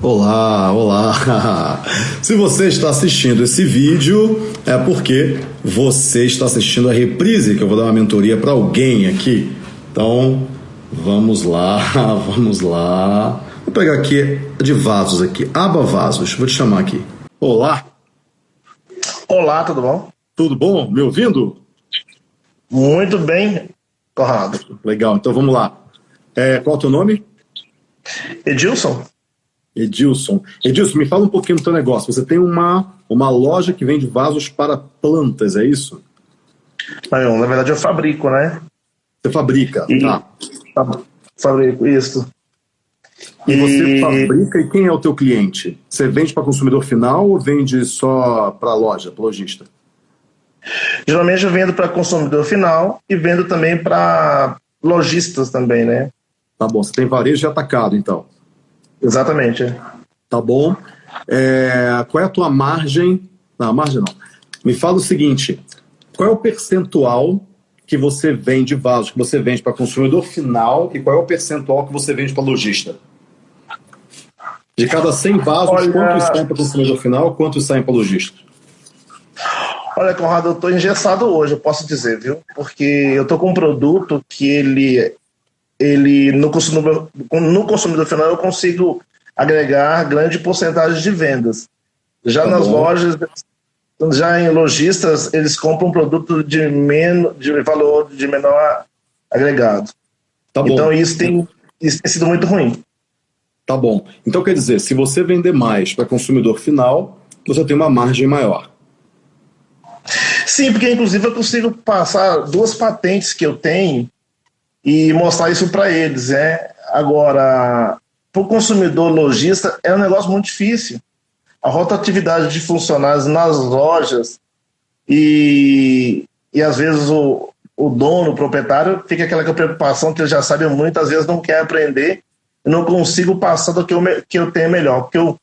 Olá, olá! Se você está assistindo esse vídeo, é porque você está assistindo a reprise, que eu vou dar uma mentoria para alguém aqui. Então, vamos lá, vamos lá. Vou pegar aqui de vasos aqui, aba vasos, vou te chamar aqui. Olá! Olá, tudo bom? Tudo bom? Me ouvindo? Muito bem, Conrado. Legal, então vamos lá. É, qual é o teu nome? Edilson. Edilson. Edilson, me fala um pouquinho do teu negócio. Você tem uma, uma loja que vende vasos para plantas, é isso? Não, na verdade eu fabrico, né? Você fabrica, e... tá. Fabrico, isso. E, e você fabrica e quem é o teu cliente? Você vende para consumidor final ou vende só para loja, para lojista? Geralmente eu vendo para consumidor final e vendo também para lojistas também, né? Tá bom, você tem varejo de atacado, então. Exatamente. Tá bom. É, qual é a tua margem? Não, margem não. Me fala o seguinte: qual é o percentual que você vende vasos, que você vende para consumidor final e qual é o percentual que você vende para lojista? De cada 100 vasos, Olha... quantos saem para consumidor final, quantos saem para lojista? Olha, Conrado, eu estou engessado hoje, eu posso dizer, viu? Porque eu estou com um produto que ele ele no consumidor, no consumidor final eu consigo agregar grande porcentagem de vendas. Já tá nas bom. lojas, já em lojistas, eles compram um produto de, men de valor de menor agregado. Tá então isso tem, isso tem sido muito ruim. Tá bom. Então quer dizer, se você vender mais para consumidor final, você tem uma margem maior. Sim, porque inclusive eu consigo passar duas patentes que eu tenho e mostrar isso para eles. É. Agora, para o consumidor lojista, é um negócio muito difícil. A rotatividade de funcionários nas lojas e, e às vezes o, o dono, o proprietário, fica aquela preocupação que ele já sabe muito, às vezes não quer aprender, eu não consigo passar do que eu, que eu tenho melhor, porque eu,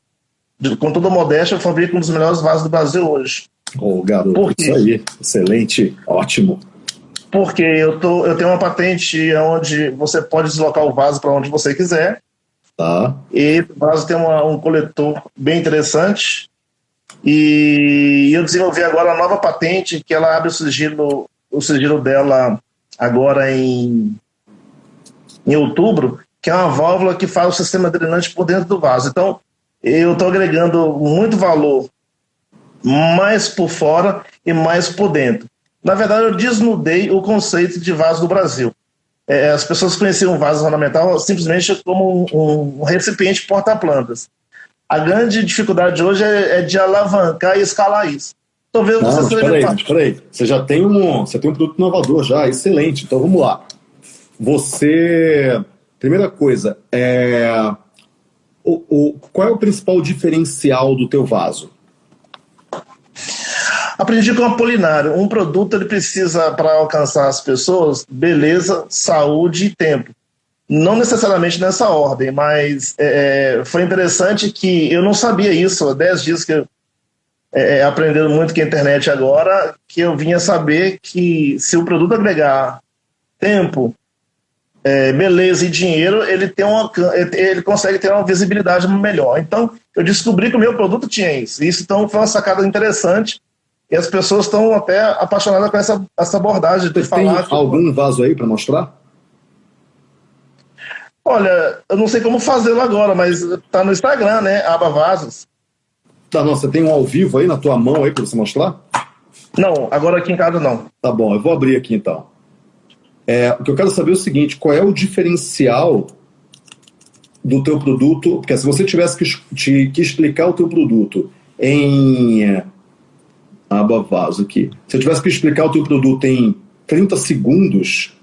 com toda modéstia, eu fabrico um dos melhores vasos do Brasil hoje. Ô, oh, garoto, isso aí, excelente, ótimo porque eu, tô, eu tenho uma patente onde você pode deslocar o vaso para onde você quiser. Tá. E o vaso tem uma, um coletor bem interessante. E eu desenvolvi agora a nova patente que ela abre o sigilo, o sigilo dela agora em, em outubro, que é uma válvula que faz o sistema drenante por dentro do vaso. Então, eu estou agregando muito valor mais por fora e mais por dentro. Na verdade, eu desnudei o conceito de vaso do Brasil. É, as pessoas conheciam o vaso ornamental simplesmente como um, um recipiente porta-plantas. A grande dificuldade hoje é, é, de alavancar e escalar isso. Talvez Não, você espera aí, espera aí. Você já tem um, você tem um produto inovador já, excelente. Então vamos lá. Você, primeira coisa, é o, o, qual é o principal diferencial do teu vaso? Aprendi com o Apolinário, um produto ele precisa, para alcançar as pessoas, beleza, saúde e tempo. Não necessariamente nessa ordem, mas é, é foi interessante que eu não sabia isso, há 10 dias que eu é, é, aprendendo muito com a internet agora, que eu vinha saber que se o produto agregar tempo, é, beleza e dinheiro, ele, tem uma, ele consegue ter uma visibilidade melhor. Então, eu descobri que o meu produto tinha isso. Isso então foi uma sacada interessante e as pessoas estão até apaixonadas com essa, essa abordagem de Você falar. Tem algum vaso aí para mostrar? Olha, eu não sei como fazê-lo agora, mas tá no Instagram, né? Aba Vasos. Tá, não, você tem um ao vivo aí na tua mão aí para você mostrar? Não, agora aqui em casa não. Tá bom, eu vou abrir aqui então. É, o que eu quero saber é o seguinte: qual é o diferencial do teu produto? Porque se você tivesse que, te, que explicar o teu produto em aba vaso aqui. Se eu tivesse que explicar o teu produto em 30 segundos,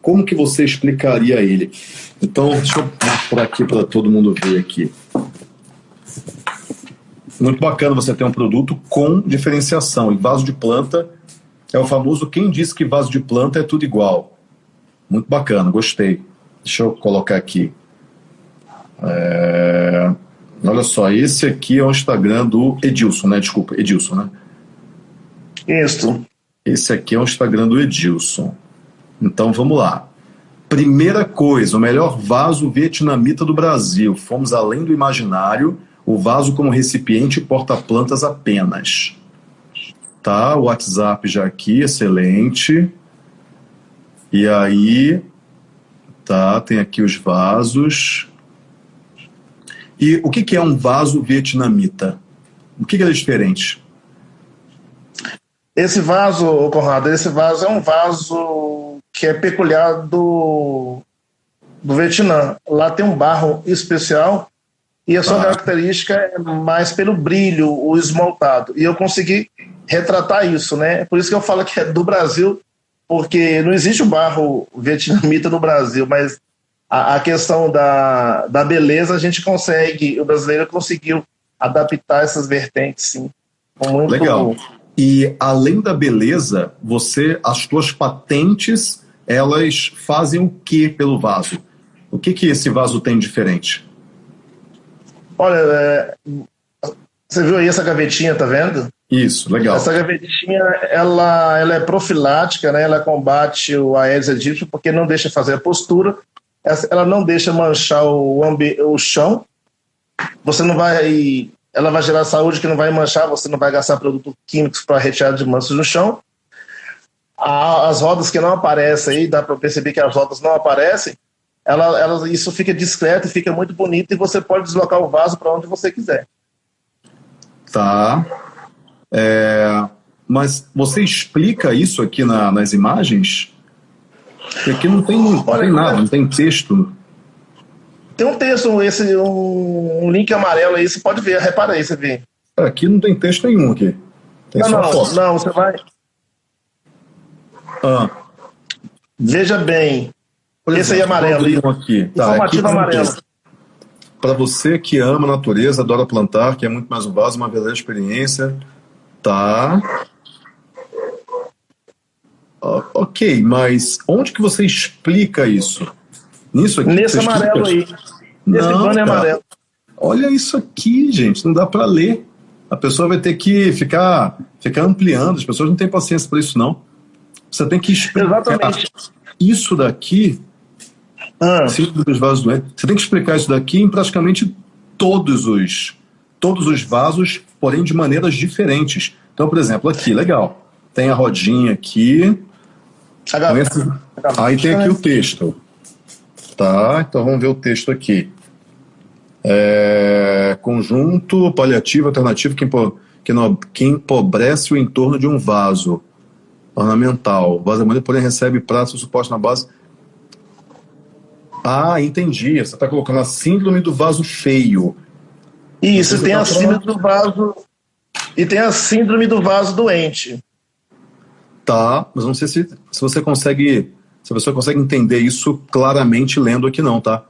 como que você explicaria ele? Então, deixa eu mostrar aqui para todo mundo ver aqui. Muito bacana você ter um produto com diferenciação. E vaso de planta é o famoso quem disse que vaso de planta é tudo igual. Muito bacana, gostei. Deixa eu colocar aqui. É... Olha só, esse aqui é o Instagram do Edilson, né? Desculpa, Edilson, né? Isso. Esse aqui é o Instagram do Edilson. Então vamos lá. Primeira coisa, o melhor vaso vietnamita do Brasil. Fomos além do imaginário, o vaso como recipiente porta-plantas apenas. Tá, o WhatsApp já aqui, excelente. E aí, tá, tem aqui os vasos. E o que, que é um vaso vietnamita? O que, que é diferente? Esse vaso, Conrado, esse vaso é um vaso que é peculiar do, do Vietnã. Lá tem um barro especial e a sua ah. característica é mais pelo brilho, o esmaltado. E eu consegui retratar isso, né? Por isso que eu falo que é do Brasil, porque não existe o barro vietnamita no Brasil, mas a, a questão da, da beleza a gente consegue, o brasileiro conseguiu adaptar essas vertentes, sim. Muito Legal. E além da beleza, você, as suas patentes, elas fazem o que pelo vaso? O que que esse vaso tem diferente? Olha, é, você viu aí essa gavetinha, tá vendo? Isso, legal. Essa gavetinha, ela, ela é profilática, né? Ela combate o Aedes aegypti porque não deixa fazer a postura, ela não deixa manchar o, o chão. Você não vai ela vai gerar saúde que não vai manchar, você não vai gastar produtos químicos para retirada de manchas no chão. As rodas que não aparecem aí, dá para perceber que as rodas não aparecem, ela, ela, isso fica discreto fica muito bonito e você pode deslocar o vaso para onde você quiser. Tá. É, mas você explica isso aqui na, nas imagens? Porque aqui não tem, não tem nada, não tem texto. Tem um texto, esse, um, um, link amarelo aí, você pode ver, repara aí, você vê. Aqui não tem texto nenhum aqui. Tem não, não, foto. não, você vai. Ah. Veja bem. Exemplo, esse aí é amarelo. Aí. Aqui. Tá, Informativo aqui amarelo. Para você que ama a natureza, adora plantar, que é muito mais um vaso, uma verdadeira experiência. Tá. Ok, mas onde que você explica isso? Nisso aqui? Nesse amarelo aí. Nesse não, é amarelo. Olha isso aqui, gente, não dá para ler. A pessoa vai ter que ficar, ficar ampliando, as pessoas não têm paciência para isso, não. Você tem que explicar Exatamente. isso daqui, ah. dos vasos doentes, você tem que explicar isso daqui em praticamente todos os, todos os vasos, porém de maneiras diferentes. Então, por exemplo, aqui, legal, tem a rodinha aqui, esse, aí tem aqui o texto. Tá, então vamos ver o texto aqui. É, conjunto paliativo alternativo que, que, no, que empobrece o entorno de um vaso ornamental. O vaso harmônico, porém, recebe pratos suporte na base. Ah, entendi. Você está colocando a síndrome do vaso feio. Isso, tem tá a síndrome do vaso. E tem a síndrome do vaso doente. Tá, mas não sei se, se você consegue se a pessoa consegue entender isso claramente lendo aqui não, tá?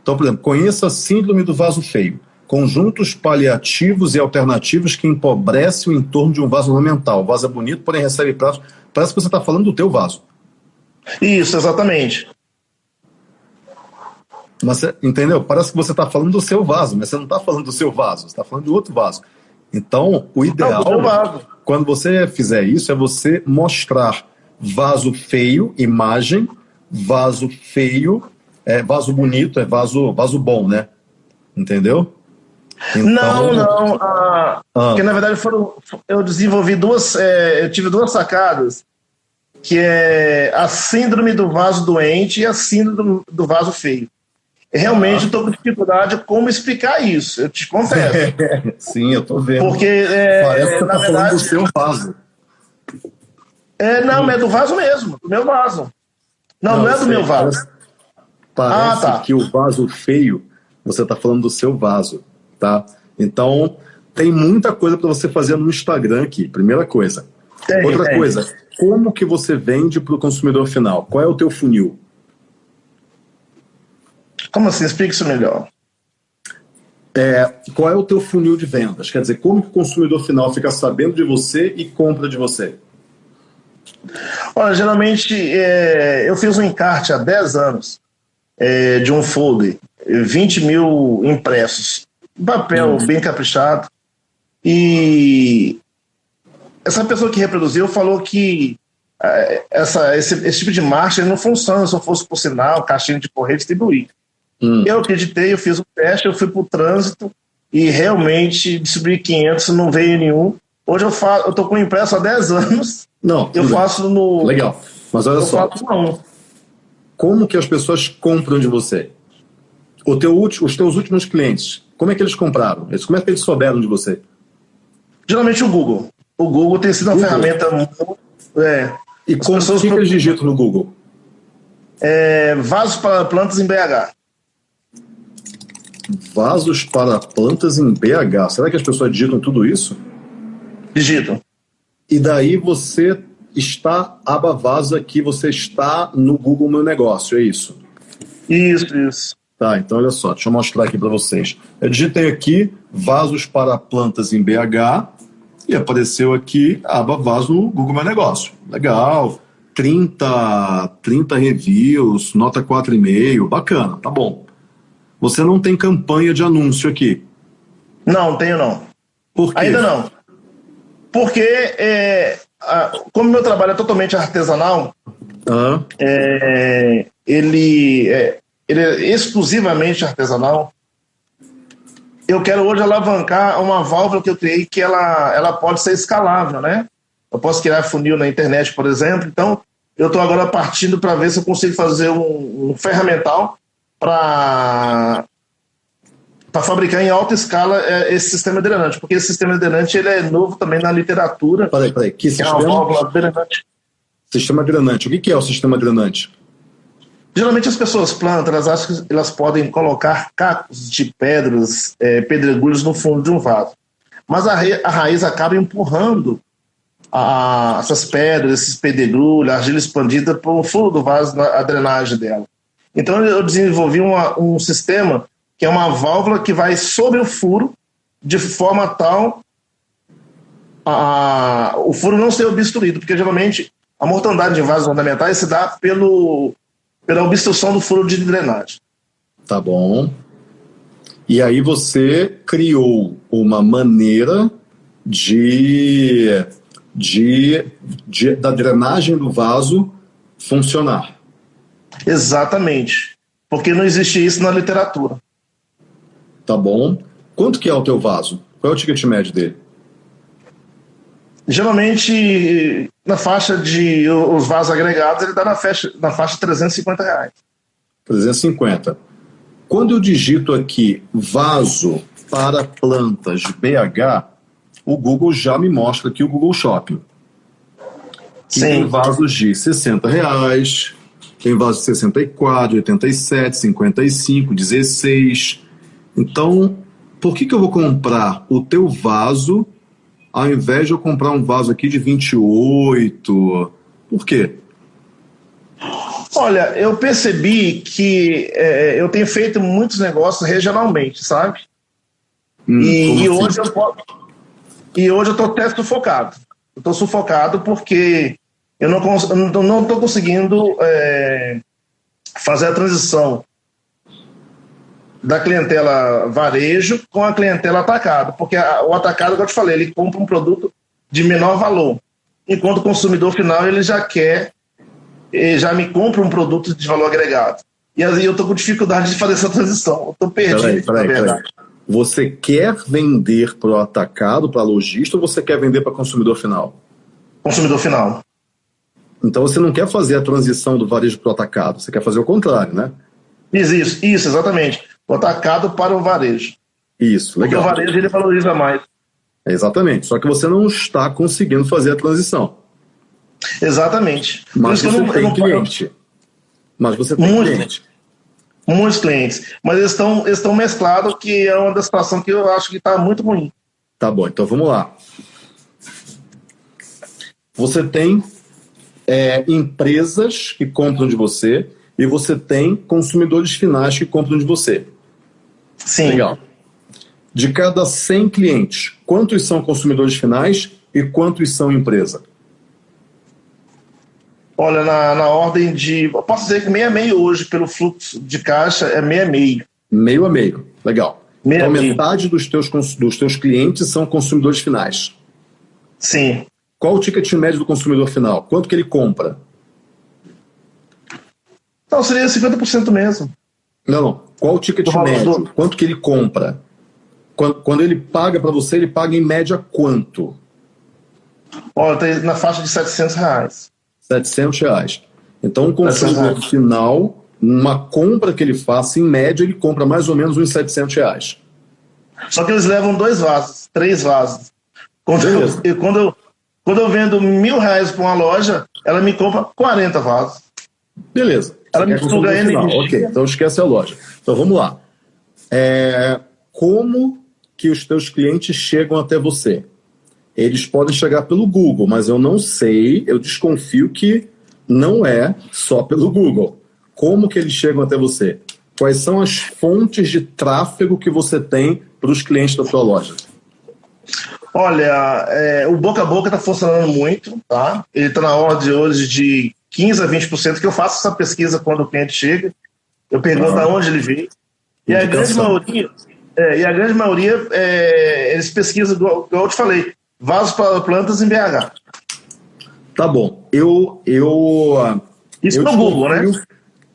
Então, por exemplo, conheça a síndrome do vaso feio. Conjuntos paliativos e alternativos que empobrecem o entorno de um vaso ornamental. O vaso é bonito, porém recebe pratos. Parece que você está falando do teu vaso. Isso, exatamente. Mas, entendeu? Parece que você está falando do seu vaso, mas você não está falando do seu vaso, você está falando de outro vaso. Então, o ideal, não, quando você fizer isso, é você mostrar vaso feio, imagem, vaso feio, é vaso bonito, é vaso, vaso bom, né? Entendeu? Então... Não, não. Ah, ah. Porque na verdade foram, eu desenvolvi duas, é, eu tive duas sacadas, que é a síndrome do vaso doente e a síndrome do vaso feio. Realmente estou com dificuldade como explicar isso, eu te confesso. Sim, eu estou vendo. Porque é, Parece que você está falando do seu vaso. É, não, é do vaso mesmo, do meu vaso. Não, não, não é do meu vaso. Parece, ah, tá. que o vaso feio, você está falando do seu vaso, tá? Então, tem muita coisa para você fazer no Instagram aqui, primeira coisa. Tem, Outra tem. coisa, como que você vende para o consumidor final? Qual é o teu funil? Como assim? Explique isso melhor. É, qual é o teu funil de vendas? Quer dizer, como que o consumidor final fica sabendo de você e compra de você? Olha, geralmente é, eu fiz um encarte há 10 anos é, de um folder, 20 mil impressos, papel hum. bem caprichado. E essa pessoa que reproduziu falou que é, essa, esse, esse tipo de marcha não funciona se eu fosse por sinal, caixinha de correio distribuir. Hum. Eu acreditei, eu fiz o teste, eu fui para o trânsito e realmente distribuí 500, não veio nenhum. Hoje eu faço, eu tô com impresso há 10 anos. Não, eu faço no. Legal. Mas olha só. Como que as pessoas compram de você? O teu, os teus últimos clientes, como é que eles compraram? Como é que eles souberam de você? Geralmente o Google. O Google tem sido uma Google. ferramenta muito. É, e como pessoas que, que eles digitam no Google? É, vasos para plantas em BH. Vasos para plantas em BH. Será que as pessoas digitam tudo isso? Digitam. E daí você está aba vaso aqui, você está no Google Meu Negócio, é isso? Isso, isso. Tá, então olha só, deixa eu mostrar aqui para vocês. Eu digitei aqui vasos para plantas em BH e apareceu aqui a aba vaso no Google Meu Negócio. Legal. 30, 30 reviews, nota 4,5, bacana, tá bom. Você não tem campanha de anúncio aqui? Não, tenho não. Por quê? Ainda não. Porque, é, a, como meu trabalho é totalmente artesanal, uhum. é, ele, é, ele é exclusivamente artesanal, eu quero hoje alavancar uma válvula que eu criei que ela, ela pode ser escalável, né? Eu posso criar funil na internet, por exemplo. Então, eu estou agora partindo para ver se eu consigo fazer um, um ferramental para para fabricar em alta escala é, esse sistema drenante, porque esse sistema drenante ele é novo também na literatura. Peraí, peraí, que, que sistema? É uma válvula drenante. Sistema drenante. O que é o sistema drenante? Geralmente as pessoas plantam, elas acham que elas podem colocar cacos de pedras, é, pedregulhos no fundo de um vaso. Mas a, a raiz acaba empurrando a, essas pedras, esses pedregulhos, a argila expandida para o fundo do vaso, a drenagem dela. Então eu desenvolvi uma, um sistema que é uma válvula que vai sobre o furo de forma tal a, o furo não ser obstruído, porque geralmente a mortandade de vasos ornamentais se dá pelo pela obstrução do furo de drenagem. Tá bom. E aí você criou uma maneira de, de, de, da drenagem do vaso funcionar. Exatamente. Porque não existe isso na literatura. Tá bom. Quanto que é o teu vaso? Qual é o ticket médio dele? Geralmente, na faixa de os vasos agregados, ele dá na faixa, na faixa de 350 reais. 350. Quando eu digito aqui vaso para plantas BH, o Google já me mostra aqui o Google Shopping. Que Sim. tem vasos de 60 reais, tem vasos de 64, 87, 55, 16. Então, por que, que eu vou comprar o teu vaso ao invés de eu comprar um vaso aqui de 28? Por quê? Olha, eu percebi que é, eu tenho feito muitos negócios regionalmente, sabe? Hum, e, e assim? hoje eu e hoje eu estou até sufocado. Estou sufocado porque eu não estou não conseguindo é, fazer a transição da clientela varejo com a clientela atacado, porque a, o atacado, como eu te falei, ele compra um produto de menor valor, enquanto o consumidor final ele já quer, ele já me compra um produto de valor agregado. E aí eu estou com dificuldade de fazer essa transição, estou perdido, peraí, peraí, na verdade. Peraí. Você quer vender para o atacado, para lojista, ou você quer vender para consumidor final? Consumidor final. Então você não quer fazer a transição do varejo para o atacado, você quer fazer o contrário, né? Isso, isso, isso exatamente o atacado para o varejo. Isso, legal. Porque o varejo ele valoriza mais. Exatamente, só que você não está conseguindo fazer a transição. Exatamente. Mas você não, tem cliente. Mas você tem muitos, cliente. Muitos clientes. Mas eles estão, eles estão mesclados, que é uma das situações que eu acho que está muito ruim. Tá bom, então vamos lá. Você tem é, empresas que compram de você e você tem consumidores finais que compram de você. Sim. Legal. De cada 100 clientes, quantos são consumidores finais e quantos são empresa? Olha, na, na ordem de. Eu posso dizer que meio a meio hoje, pelo fluxo de caixa, é meio a meio. Meio a meio, legal. Meio então, metade dos teus, dos teus clientes são consumidores finais. Sim. Qual o ticket médio do consumidor final? Quanto que ele compra? Não, seria 50% mesmo. Não, não. Qual o ticket Do médio? do- Quanto que ele compra? Quando, quando ele paga para você, ele paga em média quanto? Olha, tá na faixa de 700 reais. 700 reais. Então, o consumidor final, uma compra que ele faça, em média, ele compra mais ou menos uns 700 reais. Só que eles levam dois vasos, três vasos. Quando, eu- quando, eu, quando eu vendo mil reais para uma loja, ela me compra 40 vasos. Beleza. Ela Você me final. energia. Ok, então esquece a loja. Então vamos lá. É, como que os teus clientes chegam até você? Eles podem chegar pelo Google, mas eu não sei, eu desconfio que não é só pelo Google. Como que eles chegam até você? Quais são as fontes de tráfego que você tem para os clientes da tua loja? Olha, é, o boca a boca está funcionando muito, tá? Ele está na ordem hoje de 15 a 20%, que eu faço essa pesquisa quando o cliente chega. Eu pergunto Ah. aonde ele veio. E a grande maioria, é, e a grande maioria é, eles pesquisam, igual, igual eu te falei, vasos para plantas em BH. Tá bom. Eu. eu Isso eu no Google, né? desconfio-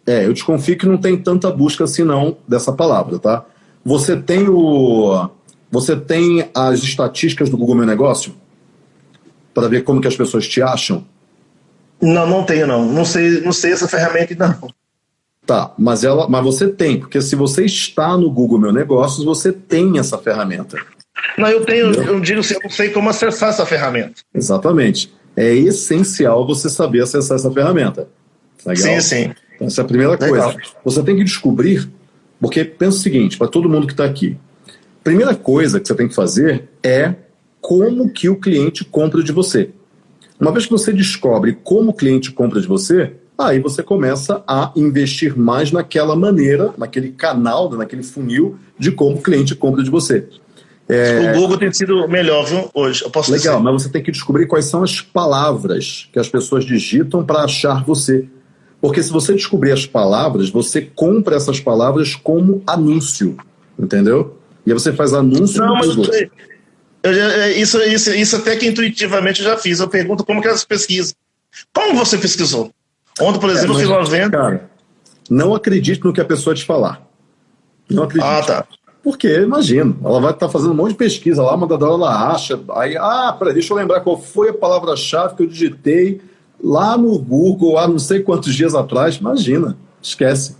É, eu desconfio que não tem tanta busca assim não dessa palavra, tá? Você tem o. Você tem as estatísticas do Google Meu Negócio? Para ver como que as pessoas te acham? Não, não tenho, não. Não sei, não sei essa ferramenta não. Tá, mas ela, mas você tem, porque se você está no Google Meu Negócios, você tem essa ferramenta. Não, eu tenho, eu digo assim, eu não sei como acessar essa ferramenta. Exatamente. É essencial você saber acessar essa ferramenta. Legal? Sim, sim. Então, essa é a primeira Legal. coisa. Você tem que descobrir, porque pensa o seguinte, para todo mundo que está aqui. Primeira coisa que você tem que fazer é como que o cliente compra de você. Uma vez que você descobre como o cliente compra de você, aí você começa a investir mais naquela maneira, naquele canal, naquele funil de como o cliente compra de você. O Google tem sido melhor, viu, hoje. Eu posso Legal, dizer. mas você tem que descobrir quais são as palavras que as pessoas digitam para achar você. Porque se você descobrir as palavras, você compra essas palavras como anúncio, entendeu? E aí você faz anúncio Não, mas Google. eu é, isso, isso, isso até que intuitivamente eu já fiz. Eu pergunto como que elas pesquisam. Como você pesquisou? Ontem, por exemplo, eu fiz uma venda. Cara, não acredite no que a pessoa te falar. Não acredite. Ah, tá. Porque, imagina, ela vai estar fazendo um monte de pesquisa lá, uma hora ela acha, aí, ah, peraí, deixa eu lembrar qual foi a palavra-chave que eu digitei lá no Google há não sei quantos dias atrás. Imagina, esquece.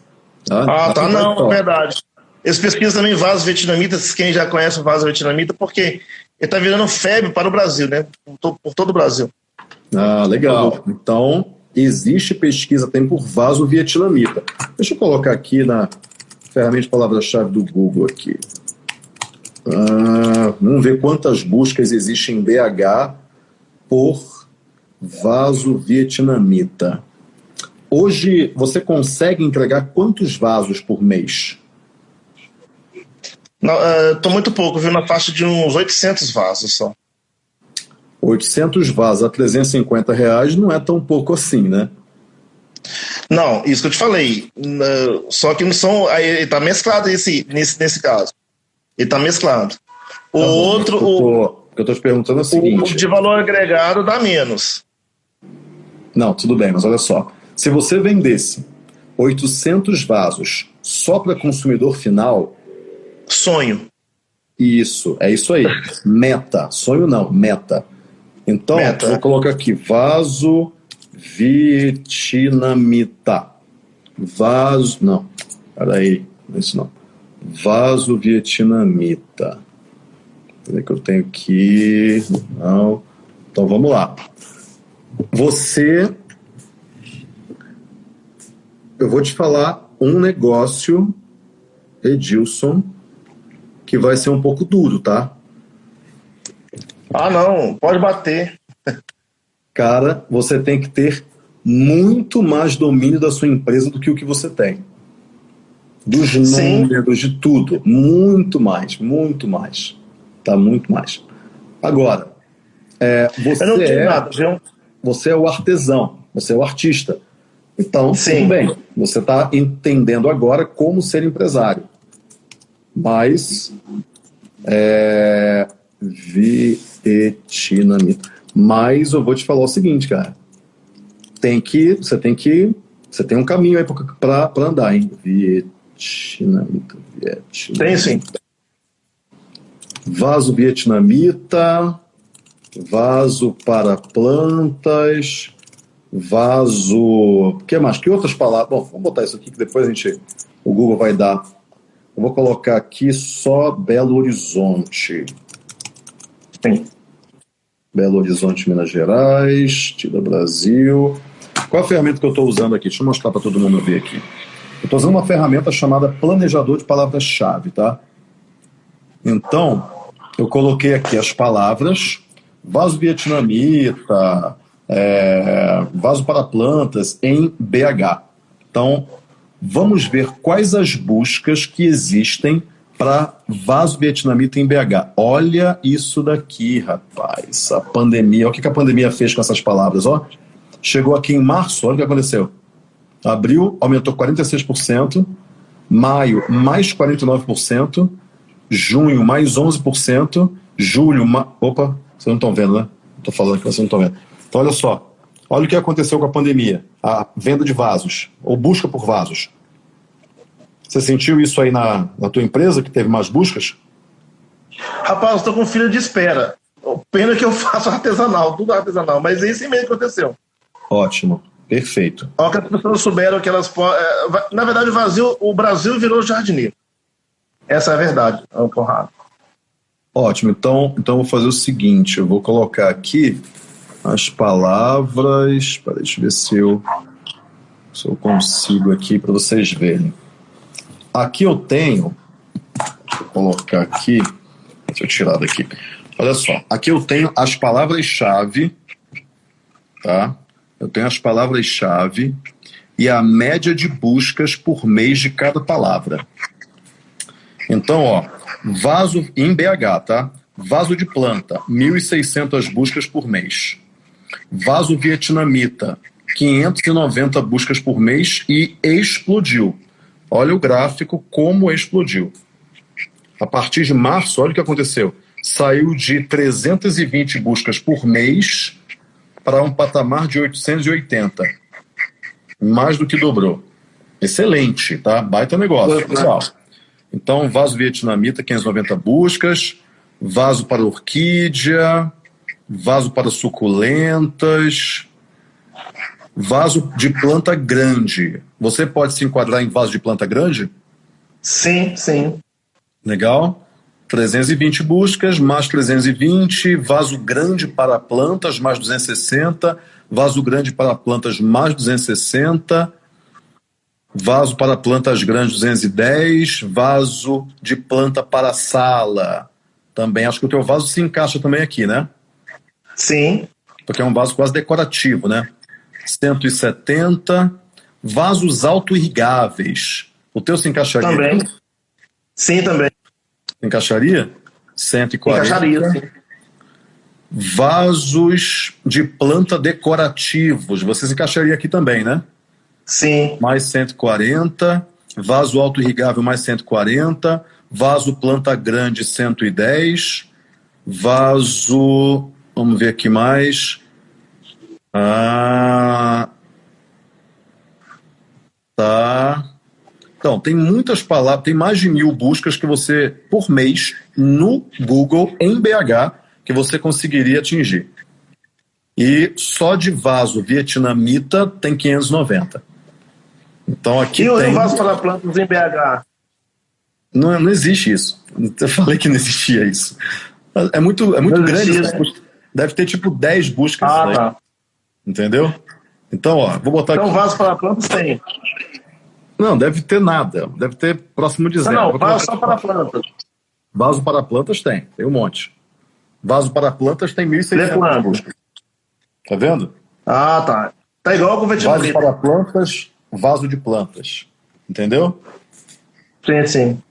Ah, tá, Aí vai não, é verdade. Eles pesquisam também vasos vietnamitas, quem já conhece o vaso vietnamita, porque ele está virando febre para o Brasil, né? Por, to- por todo o Brasil. Ah, legal. Então, existe pesquisa tem por vaso vietnamita. Deixa eu colocar aqui na ferramenta de palavra-chave do Google aqui. Ah, vamos ver quantas buscas existem em BH por vaso vietnamita. Hoje, você consegue entregar quantos vasos por mês? Estou muito pouco, viu? Na faixa de uns 800 vasos só. 800 vasos a 350 reais não é tão pouco assim, né? Não, isso que eu te falei. N- Só que não são. Aí ele tá mesclado esse, nesse, nesse caso. Ele tá mesclado. O Tá outro, o que eu o, o estou te perguntando é o o seguinte. de valor agregado dá menos. Não, tudo bem, mas olha só. Se você vendesse 800 vasos só para consumidor final, Sonho. isso, é isso aí. Meta. Sonho não, meta. Então, Meta. vou colocar aqui, vaso vietnamita. Vaso, não, peraí, não é isso não. Vaso vietnamita. Cadê que eu tenho aqui? Não. Então, vamos lá. Você eu vou te falar um negócio, Edilson, que vai ser um pouco duro, tá? Ah, não, pode bater. Cara, você tem que ter muito mais domínio da sua empresa do que o que você tem. Dos Sim. números, de tudo. Muito mais, muito mais. Tá? Muito mais. Agora, é, você, Eu não tenho é, nada, você é o artesão, você é o artista. Então, Sim. tudo bem. Você está entendendo agora como ser empresário. Mas, é, vietnamita. Mas eu vou te falar o seguinte, cara. Tem que, você tem que, você tem um caminho aí para andar, hein? Vietnamita, vietnamita. Tem sim. Vaso vietnamita, vaso para plantas, vaso. O que mais? Que outras palavras? Bom, vamos botar isso aqui que depois a gente. O Google vai dar. Eu vou colocar aqui só Belo Horizonte. Sim. Belo Horizonte, Minas Gerais, Tida Brasil. Qual a ferramenta que eu estou usando aqui? Deixa eu mostrar para todo mundo ver aqui. Eu estou usando uma ferramenta chamada Planejador de Palavras-Chave, tá? Então, eu coloquei aqui as palavras, vaso vietnamita, é, vaso para plantas em BH. Então, vamos ver quais as buscas que existem para vaso vietnamita em BH. Olha isso daqui, rapaz. A pandemia, o que a pandemia fez com essas palavras, ó. Chegou aqui em março, olha o que aconteceu. Abril aumentou 46%, maio mais 49%, junho mais 11%, julho, ma... opa, vocês não estão vendo, né? Estou falando que vocês não estão vendo. Então, olha só. Olha o que aconteceu com a pandemia. A venda de vasos, ou busca por vasos. Você sentiu isso aí na, na tua empresa, que teve mais buscas? Rapaz, eu estou com filha de espera. Pena que eu faço artesanal, tudo artesanal, mas é isso mesmo que aconteceu. Ótimo, perfeito. Ó, que as pessoas souberam que elas podem. É, na verdade, o Brasil, o Brasil virou jardineiro. Essa é a verdade, é Conrado. Ótimo, então, então vou fazer o seguinte: eu vou colocar aqui as palavras. Peraí, deixa eu ver se eu, se eu consigo aqui para vocês verem. Aqui eu tenho, deixa eu colocar aqui, deixa eu tirar daqui. Olha só, aqui eu tenho as palavras-chave, tá? Eu tenho as palavras-chave e a média de buscas por mês de cada palavra. Então, ó, vaso em BH, tá? Vaso de planta, 1.600 buscas por mês. Vaso vietnamita, 590 buscas por mês e explodiu. Olha o gráfico como explodiu. A partir de março, olha o que aconteceu. Saiu de 320 buscas por mês para um patamar de 880. Mais do que dobrou. Excelente, tá? Baita negócio, pessoal. Então, vaso vietnamita, 590 buscas. Vaso para orquídea. Vaso para suculentas vaso de planta grande. Você pode se enquadrar em vaso de planta grande? Sim, sim. Legal. 320 buscas, mais 320, vaso grande para plantas, mais 260, vaso grande para plantas, mais 260, vaso para plantas grandes, 210, vaso de planta para sala. Também, acho que o teu vaso se encaixa também aqui, né? Sim. Porque é um vaso quase decorativo, né? 170. Vasos auto-irrigáveis. O teu se encaixaria? Também. Sim, também. Encaixaria? 140. Encaixaria, sim. Vasos de planta decorativos. Você se encaixaria aqui também, né? Sim. Mais 140. Vaso auto-irrigável, mais 140. Vaso planta grande, 110. Vaso. Vamos ver aqui mais. Ah, tá. Então, tem muitas palavras, tem mais de mil buscas que você, por mês, no Google, em BH, que você conseguiria atingir. E só de vaso vietnamita tem 590. Então aqui e tem... o vaso para plantas em BH? Não, não existe isso. Eu falei que não existia isso. É muito, é muito grande. Deve ter tipo 10 buscas. Ah, tá. Entendeu? Então, ó, vou botar então, aqui. Então, vaso para plantas tem. Não, deve ter nada. Deve ter próximo de zero. Não, não vaso só para plantas. Vaso para plantas tem, tem um monte. Vaso para plantas tem 1.600 buscas. Tá vendo? Ah, tá. Tá igual com o Vaso para plantas, vaso de plantas. Entendeu? Sim, sim.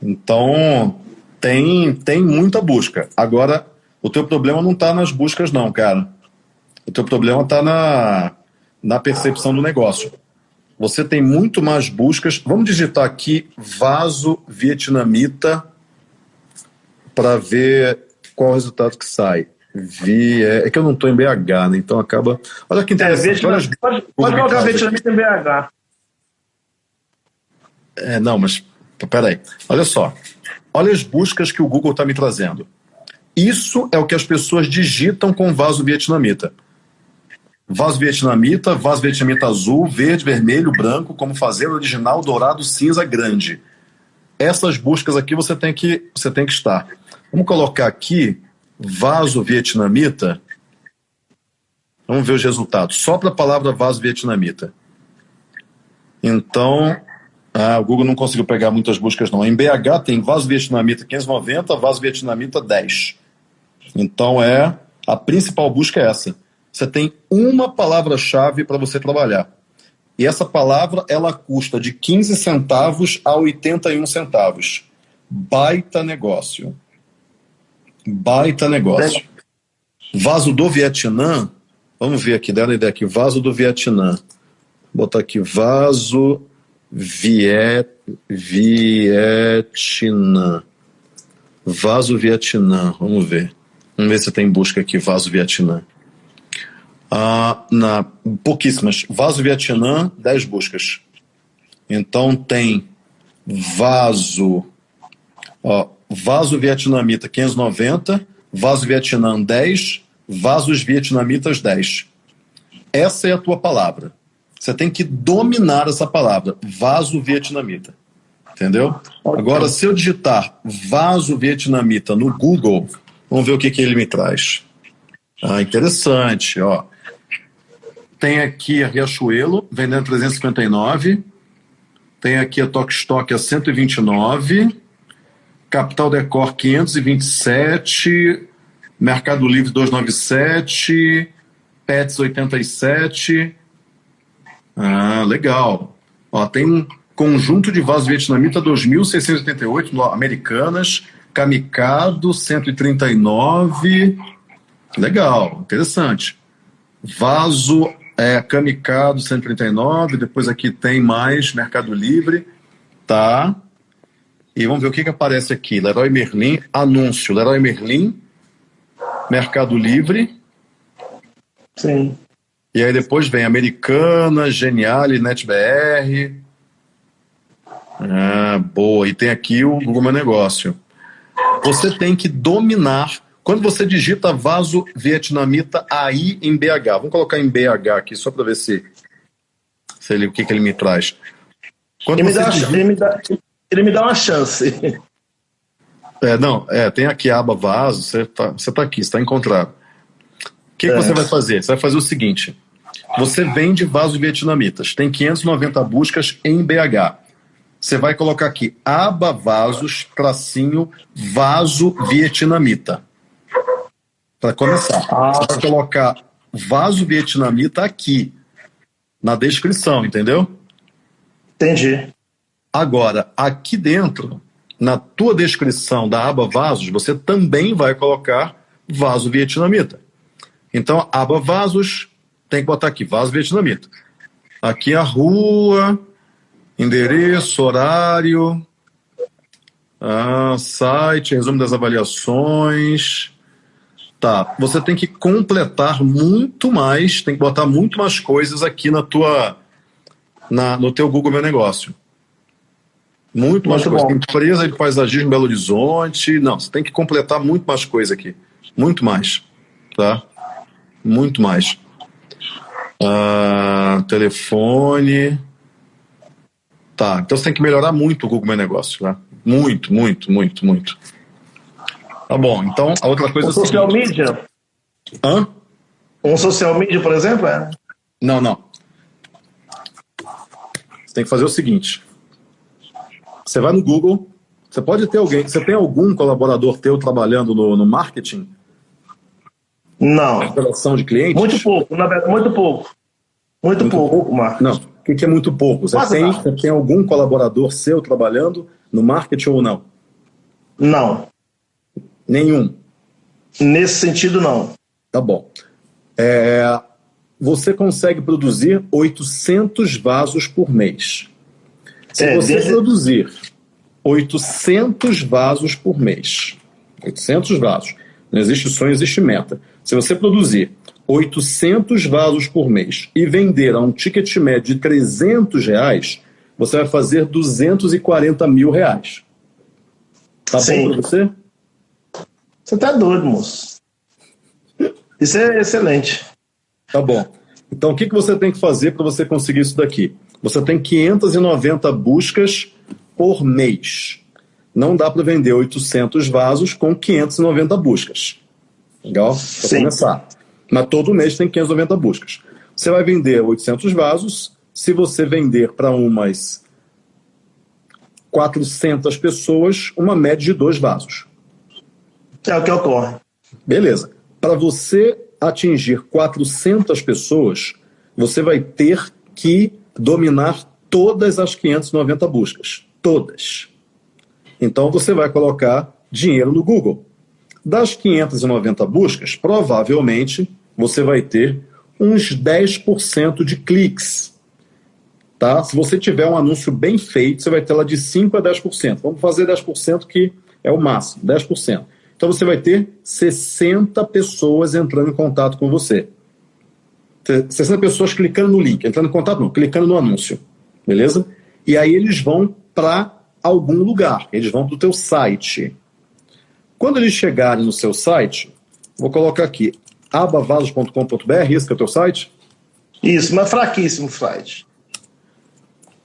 Então, tem, tem muita busca. Agora, o teu problema não está nas buscas, não, cara. O teu problema está na, na percepção do negócio. Você tem muito mais buscas. Vamos digitar aqui vaso vietnamita para ver qual o resultado que sai. Vi, é, é, que eu não estou em BH, né? Então acaba. Olha que interessante. É, olha, pode, pode colocar vietnamita em BH. É, não, mas peraí. Olha só. Olha as buscas que o Google está me trazendo. Isso é o que as pessoas digitam com vaso vietnamita. Vaso vietnamita, vaso vietnamita azul, verde, vermelho, branco, como fazer original, dourado, cinza, grande. Essas buscas aqui você tem que, você tem que estar. Vamos colocar aqui vaso vietnamita. Vamos ver os resultados. Só para a palavra vaso vietnamita. Então, ah, o Google não conseguiu pegar muitas buscas não. Em BH tem vaso vietnamita 590, vaso vietnamita 10. Então é a principal busca é essa. Você tem uma palavra-chave para você trabalhar. E essa palavra ela custa de 15 centavos a 81 centavos. Baita negócio. Baita negócio. Vaso do Vietnã. Vamos ver aqui, uma ideia aqui. Vaso do Vietnã. Vou botar aqui vaso Viet, Vietnã. Vaso Vietnã. Vamos ver. Vamos ver se tem busca aqui, Vaso Vietnã. Ah, na, pouquíssimas. Vaso Vietnã, 10 buscas. Então tem vaso, ó, vaso vietnamita 590, vaso Vietnã 10, vasos vietnamitas 10. Essa é a tua palavra. Você tem que dominar essa palavra, vaso vietnamita. Entendeu? Agora, se eu digitar vaso vietnamita no Google, vamos ver o que, que ele me traz. Ah, interessante, ó. Tem aqui a Riachuelo, vendendo 359. Tem aqui a Tok Stock a 129. Capital Decor 527. Mercado Livre 297. Pets 87. Ah, legal. Ó, tem um conjunto de vasos vietnamita 2.688 americanas. Kamikado 139. Legal, interessante. Vaso é, Kamikado 139, depois aqui tem mais Mercado Livre, tá? E vamos ver o que, que aparece aqui. Leroy Merlin, anúncio. Leroy Merlin, Mercado Livre. Sim. E aí depois vem Americana, Geniale, NetBR. Ah, boa. E tem aqui o Google Meu Negócio. Você tem que dominar quando você digita vaso vietnamita aí em BH, vamos colocar em BH aqui só para ver se, se ele, o que, que ele me traz. Quando ele, me dá, digita... ele, me dá, ele me dá uma chance. É, não, é, tem aqui a aba vaso, você está você tá aqui, está encontrado. O que, é. que você vai fazer? Você vai fazer o seguinte: você vende vasos vietnamitas, tem 590 buscas em BH. Você vai colocar aqui aba vasos, tracinho, vaso vietnamita para começar. Ah. Você vai colocar vaso vietnamita aqui, na descrição, entendeu? Entendi. Agora, aqui dentro, na tua descrição da aba vasos, você também vai colocar vaso vietnamita. Então, aba vasos, tem que botar aqui, vaso vietnamita. Aqui a rua, endereço, horário, ah, site, resumo das avaliações, Tá, você tem que completar muito mais, tem que botar muito mais coisas aqui na tua, na, no teu Google Meu Negócio. Muito, muito mais coisas. Empresa de paisagismo Belo Horizonte. Não, você tem que completar muito mais coisa aqui. Muito mais. Tá? Muito mais. Ah, telefone. Tá, então você tem que melhorar muito o Google Meu Negócio. Tá? Muito, muito, muito, muito. Tá bom, então a outra coisa... Um social seguinte. media? Hã? Um social media, por exemplo? É? Não, não. Você tem que fazer o seguinte. Você vai no Google, você pode ter alguém, você tem algum colaborador teu trabalhando no, no marketing? Não. Relação de clientes? Muito pouco, na verdade, muito pouco. Muito, muito pouco, pouco, Marcos. Não, que, que, é muito pouco? Você tem, você tem algum colaborador seu trabalhando no marketing ou não? Não. Nenhum. Nesse sentido, não. Tá bom. É, você consegue produzir 800 vasos por mês. Se é, você desde... produzir 800 vasos por mês, 800 vasos, Não existe sonho, existe meta. Se você produzir 800 vasos por mês e vender a um ticket médio de 300 reais, você vai fazer 240 mil reais. Tá Sim. bom para você? Você tá doido, moço. Isso é excelente. Tá bom. Então, o que, que você tem que fazer para você conseguir isso daqui? Você tem 590 buscas por mês. Não dá para vender 800 vasos com 590 buscas. Legal? Para começar. Mas todo mês tem 590 buscas. Você vai vender 800 vasos. Se você vender para umas 400 pessoas, uma média de dois vasos. É o que ocorre. Beleza. Para você atingir 400 pessoas, você vai ter que dominar todas as 590 buscas. Todas. Então você vai colocar dinheiro no Google. Das 590 buscas, provavelmente você vai ter uns 10% de cliques. Tá? Se você tiver um anúncio bem feito, você vai ter lá de 5% a 10%. Vamos fazer 10% que é o máximo, 10%. Então você vai ter 60 pessoas entrando em contato com você. 60 pessoas clicando no link, entrando em contato, não, clicando no anúncio. Beleza? E aí eles vão para algum lugar, eles vão para o teu site. Quando eles chegarem no seu site, vou colocar aqui abavasos.com.br, esse que é o teu site? Isso, mas fraquíssimo site.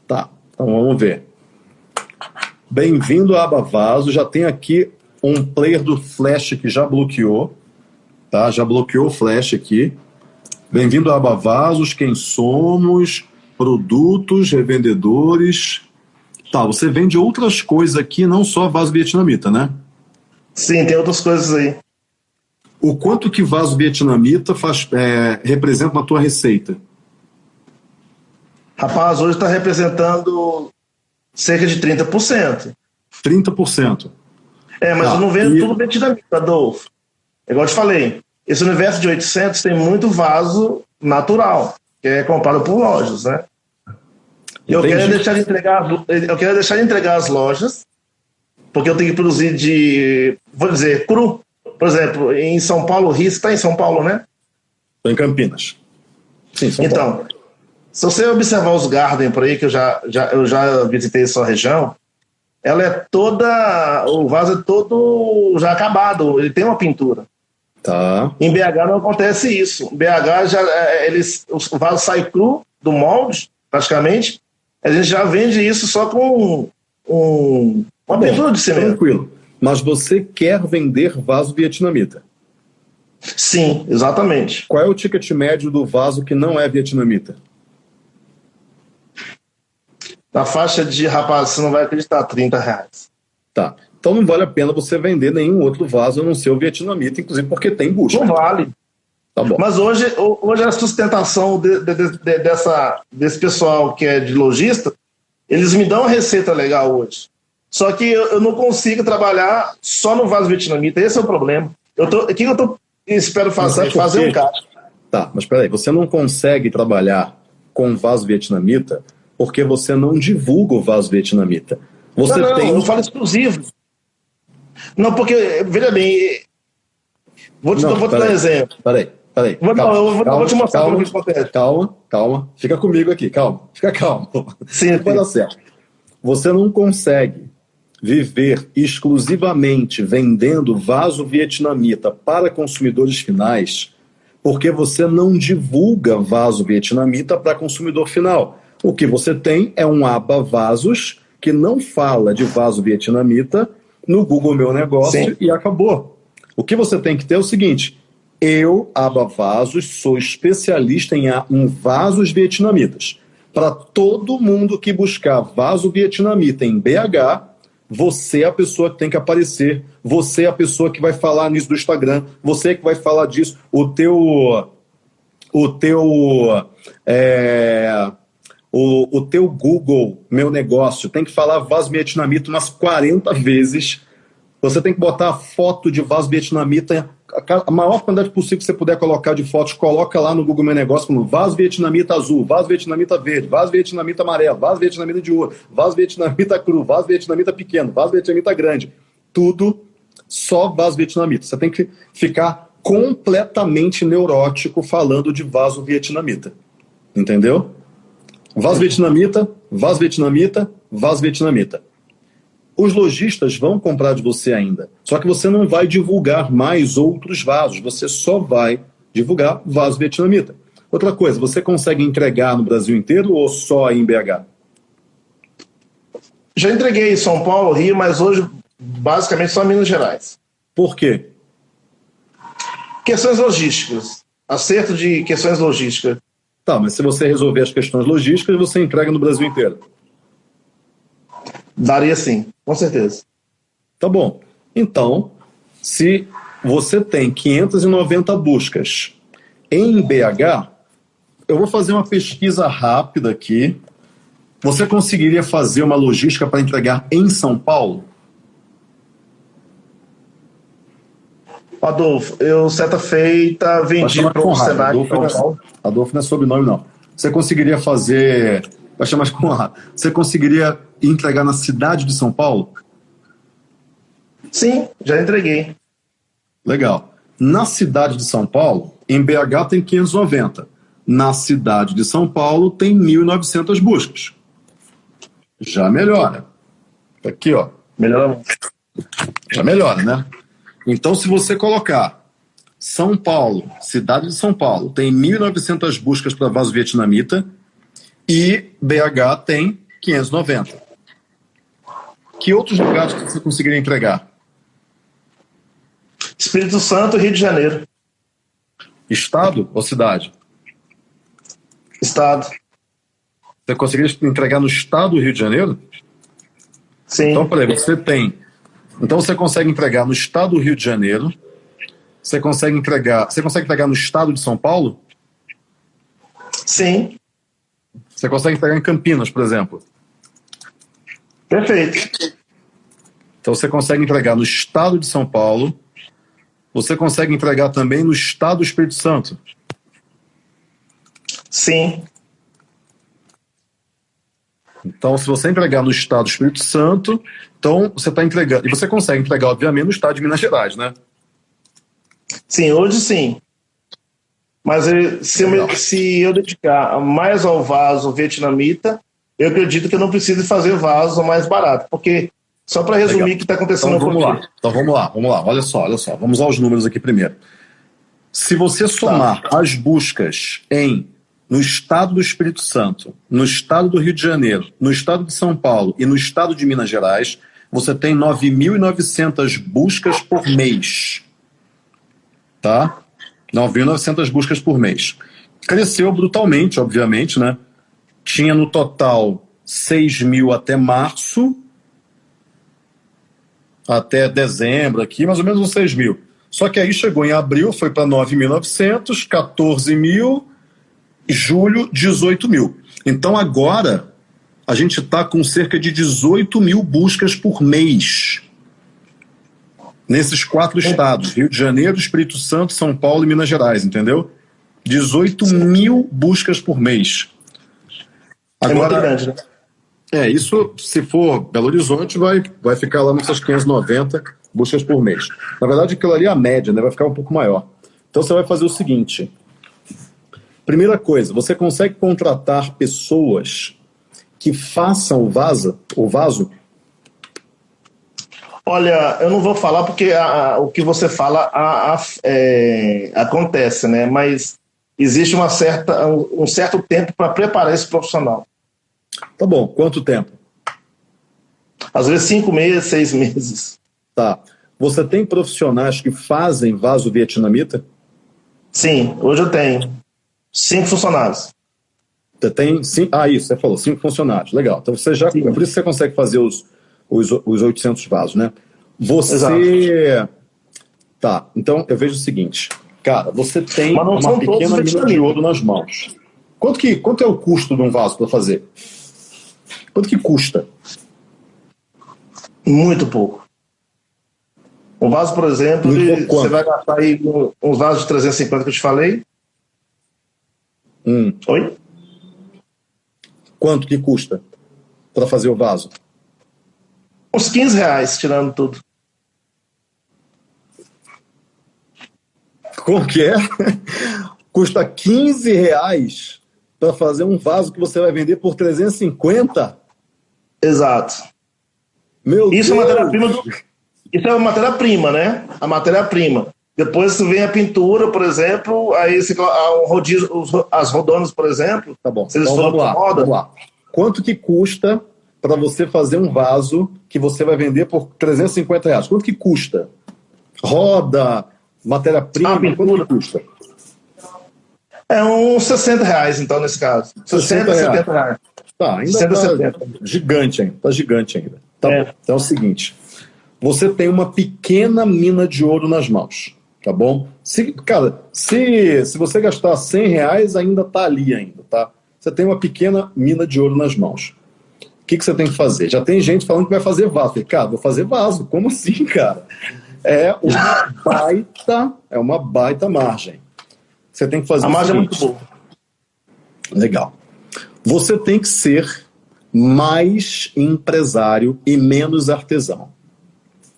Tá, então vamos ver. Bem-vindo a Abavaso, já tem aqui um player do Flash que já bloqueou, tá? Já bloqueou o Flash aqui. Bem-vindo a Abavasos, quem somos, produtos, revendedores. Tá, você vende outras coisas aqui, não só vaso vietnamita, né? Sim, tem outras coisas aí. O quanto que vaso vietnamita faz, é, representa na tua receita? Rapaz, hoje está representando cerca de 30%. 30%. É, mas ah, eu não vendo e... tudo vietnamita, Adolfo. É igual eu te falei, esse universo de 800 tem muito vaso natural, que é comprado por lojas, né? Eu quero, deixar de entregar, eu quero deixar de entregar as lojas, porque eu tenho que produzir de, vou dizer, cru. Por exemplo, em São Paulo, Rio, você está em São Paulo, né? Estou em Campinas. Sim, São então, Paulo. se você observar os garden por aí, que eu já, já, eu já visitei essa região, ela é toda. O vaso é todo já acabado, ele tem uma pintura. Tá. Em BH não acontece isso. Em BH já, é, eles, o vaso sai cru do molde, praticamente. A gente já vende isso só com um, uma pintura de cimento. Tranquilo. Mas você quer vender vaso vietnamita? Sim, exatamente. Qual é o ticket médio do vaso que não é vietnamita? na faixa de, rapaz, você não vai acreditar, 30 reais. Tá. Então não vale a pena você vender nenhum outro vaso a não ser o vietnamita, inclusive porque tem busca. Não vale. Tá bom. Mas hoje, hoje a sustentação de, de, de, dessa, desse pessoal que é de lojista, eles me dão uma receita legal hoje. Só que eu, eu não consigo trabalhar só no vaso vietnamita, esse é o problema. Eu tô, o que eu tô, espero fazer? Fazer um caixa. Tá, mas peraí, você não consegue trabalhar com vaso vietnamita porque você não divulga o vaso vietnamita. Você não, não, tem. Eu falo exclusivo. Não, porque, veja bem, vou te, não, vou te dar um exemplo. Peraí, peraí. Vou, calma, não, eu vou, calma, vou te mostrar calma, como isso acontece. Calma, calma. Fica comigo aqui, calma. Fica calmo. Sim, vai dar certo. Você não consegue viver exclusivamente vendendo vaso vietnamita para consumidores finais porque você não divulga vaso vietnamita para consumidor final. O que você tem é um aba vasos que não fala de vaso vietnamita no Google Meu Negócio Sim. e acabou. O que você tem que ter é o seguinte: eu, aba vasos, sou especialista em, em vasos vietnamitas. Para todo mundo que buscar vaso vietnamita em BH, você é a pessoa que tem que aparecer, você é a pessoa que vai falar nisso do Instagram, você é que vai falar disso. O teu. O teu. É, o, o teu Google, meu negócio, tem que falar vaso vietnamita umas 40 vezes. Você tem que botar a foto de vaso vietnamita, a maior quantidade possível que você puder colocar de fotos, coloca lá no Google Meu Negócio como vaso vietnamita azul, vaso vietnamita verde, vaso vietnamita amarelo, vaso vietnamita de ouro, vaso vietnamita cru, vaso vietnamita pequeno, vaso vietnamita grande. Tudo Só vaso vietnamita. Você tem que ficar completamente neurótico falando de vaso vietnamita. Entendeu? Vaso vietnamita, vaso vietnamita, vaso vietnamita. Os lojistas vão comprar de você ainda. Só que você não vai divulgar mais outros vasos. Você só vai divulgar vaso vietnamita. Outra coisa, você consegue entregar no Brasil inteiro ou só em BH? Já entreguei em São Paulo, Rio, mas hoje basicamente só Minas Gerais. Por quê? Questões logísticas. Acerto de questões logísticas. Tá, mas se você resolver as questões logísticas, você entrega no Brasil inteiro. Daria sim, com certeza. Tá bom. Então, se você tem 590 buscas em BH, eu vou fazer uma pesquisa rápida aqui. Você conseguiria fazer uma logística para entregar em São Paulo? Adolfo, eu certa feita vendi para o Senac. Adolfo, Adolfo não é sobrenome, não. Você conseguiria fazer. Vai chamar com a. Você conseguiria entregar na cidade de São Paulo? Sim, já entreguei. Legal. Na cidade de São Paulo, em BH tem 590. Na cidade de São Paulo tem 1.900 buscas. Já melhora. Aqui, ó. Melhora. Já melhora, né? Então, se você colocar São Paulo, cidade de São Paulo, tem 1.900 buscas para vaso vietnamita e BH tem 590. Que outros lugares que você conseguiria entregar? Espírito Santo, Rio de Janeiro. Estado ou cidade? Estado. Você conseguiria entregar no estado do Rio de Janeiro? Sim. Então, peraí, você tem então você consegue entregar no estado do Rio de Janeiro, você consegue entregar, você consegue entregar no estado de São Paulo? Sim. Você consegue entregar em Campinas, por exemplo? Perfeito. Então você consegue entregar no estado de São Paulo, você consegue entregar também no estado do Espírito Santo? Sim. Então, se você entregar no estado do Espírito Santo, então você está entregando. E você consegue entregar, obviamente, no estado de Minas Gerais, né? Sim, hoje sim. Mas se eu, se eu dedicar mais ao vaso vietnamita, eu acredito que eu não preciso fazer vaso mais barato. Porque, só para resumir o que está acontecendo então, vamos lá. Então vamos lá, vamos lá. Olha só, olha só. Vamos aos números aqui primeiro. Se você somar tá. as buscas em no estado do Espírito Santo, no estado do Rio de Janeiro, no estado de São Paulo e no estado de Minas Gerais, você tem 9.900 buscas por mês. Tá? 9.900 buscas por mês. Cresceu brutalmente, obviamente, né? Tinha no total 6 mil até março, até dezembro aqui, mais ou menos uns 6 mil. Só que aí chegou em abril, foi para 9.900, 14 mil, julho, 18 mil. Então agora a gente está com cerca de 18 mil buscas por mês nesses quatro estados: Rio de Janeiro, Espírito Santo, São Paulo e Minas Gerais, entendeu? 18 mil buscas por mês. Agora, é grande, né? É, isso, se for Belo Horizonte, vai, vai ficar lá nessas 590 buscas por mês. Na verdade, aquilo ali é a média, né? Vai ficar um pouco maior. Então você vai fazer o seguinte: Primeira coisa, você consegue contratar pessoas que façam o vaso, o vaso? Olha, eu não vou falar porque a, a, o que você fala a, é, acontece, né? Mas existe uma certa, um, certo tempo para preparar esse profissional. Tá bom. Quanto tempo? Às vezes cinco meses, seis meses. Tá. Você tem profissionais que fazem vaso vietnamita? Sim, hoje eu tenho. Cinco funcionários. Você tem cinco, ah, isso, você falou, cinco funcionários. Legal. Então você já. Sim. É por isso que você consegue fazer os, os, os 800 vasos, né? Você. Exato. Tá, então eu vejo o seguinte. Cara, você tem uma pequena mina de ouro nas mãos. Quanto, que, quanto é o custo de um vaso para fazer? Quanto que custa? Muito pouco. Um vaso, por exemplo, você vai gastar aí um, um vaso de 350 que eu te falei, Hum. Oi? Quanto que custa para fazer o vaso? Uns 15 reais, tirando tudo. Como que é? Custa 15 reais para fazer um vaso que você vai vender por 350? Exato. Meu Isso Deus. é matéria-prima do... Isso é uma matéria-prima, né? A matéria-prima. Depois vem a pintura, por exemplo, aí o rodízio, as rodonas, por exemplo. Tá bom. Então, vamos, lá, vamos lá. Quanto que custa para você fazer um vaso que você vai vender por 350 reais? Quanto que custa? Roda, matéria-prima, quanto custa? É uns 60 reais, então, nesse caso. 60, 60 70 reais. Tá, ainda 60, tá 70. gigante ainda. Tá gigante ainda. Tá é. Bom. Então é o seguinte. Você tem uma pequena mina de ouro nas mãos, tá bom? Se, cara, se, se você gastar 100 reais, ainda tá ali ainda, tá? Você tem uma pequena mina de ouro nas mãos. O que, que você tem que fazer? Já tem gente falando que vai fazer vaso. Falei, cara, vou fazer vaso. Como assim, cara? É uma baita, é uma baita margem. Você tem que fazer A margem é muito boa. Legal. Você tem que ser mais empresário e menos artesão.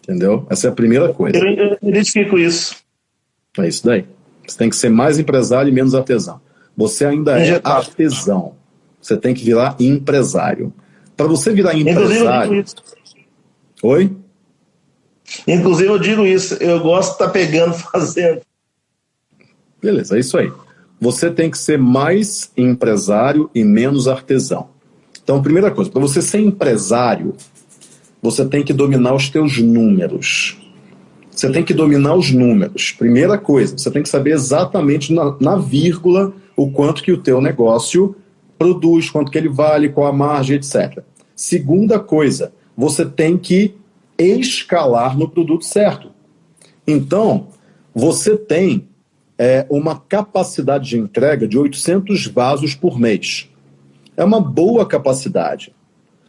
Entendeu? Essa é a primeira coisa. Eu, eu identifico isso. É isso daí. Você tem que ser mais empresário e menos artesão. Você ainda é artesão. Você tem que virar empresário. Para você virar empresário. Oi? Inclusive, eu digo isso. Eu gosto de estar tá pegando, fazendo. Beleza, é isso aí. Você tem que ser mais empresário e menos artesão. Então, primeira coisa, para você ser empresário, você tem que dominar os teus números. Você tem que dominar os números. Primeira coisa, você tem que saber exatamente na, na vírgula o quanto que o teu negócio produz, quanto que ele vale, qual a margem, etc. Segunda coisa, você tem que escalar no produto certo. Então, você tem é, uma capacidade de entrega de 800 vasos por mês. É uma boa capacidade,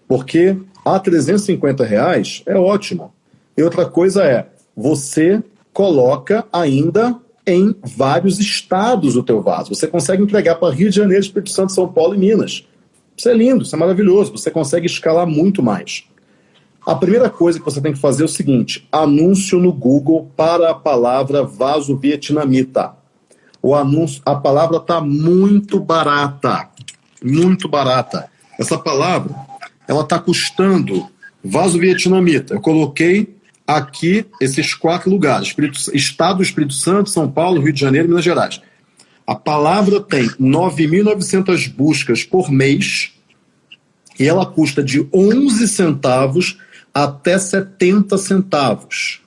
porque a 350 reais é ótimo. E outra coisa é, você coloca ainda em vários estados o teu vaso. Você consegue entregar para Rio de Janeiro, Espírito Santo, São Paulo e Minas. Isso é lindo, isso é maravilhoso. Você consegue escalar muito mais. A primeira coisa que você tem que fazer é o seguinte: anúncio no Google para a palavra vaso vietnamita. O anúncio, a palavra está muito barata, muito barata. Essa palavra, ela está custando vaso vietnamita. Eu coloquei aqui esses quatro lugares: Espírito, Estado do Espírito Santo, São Paulo, Rio de Janeiro Minas Gerais. A palavra tem 9.900 buscas por mês e ela custa de 11 centavos até 70 centavos,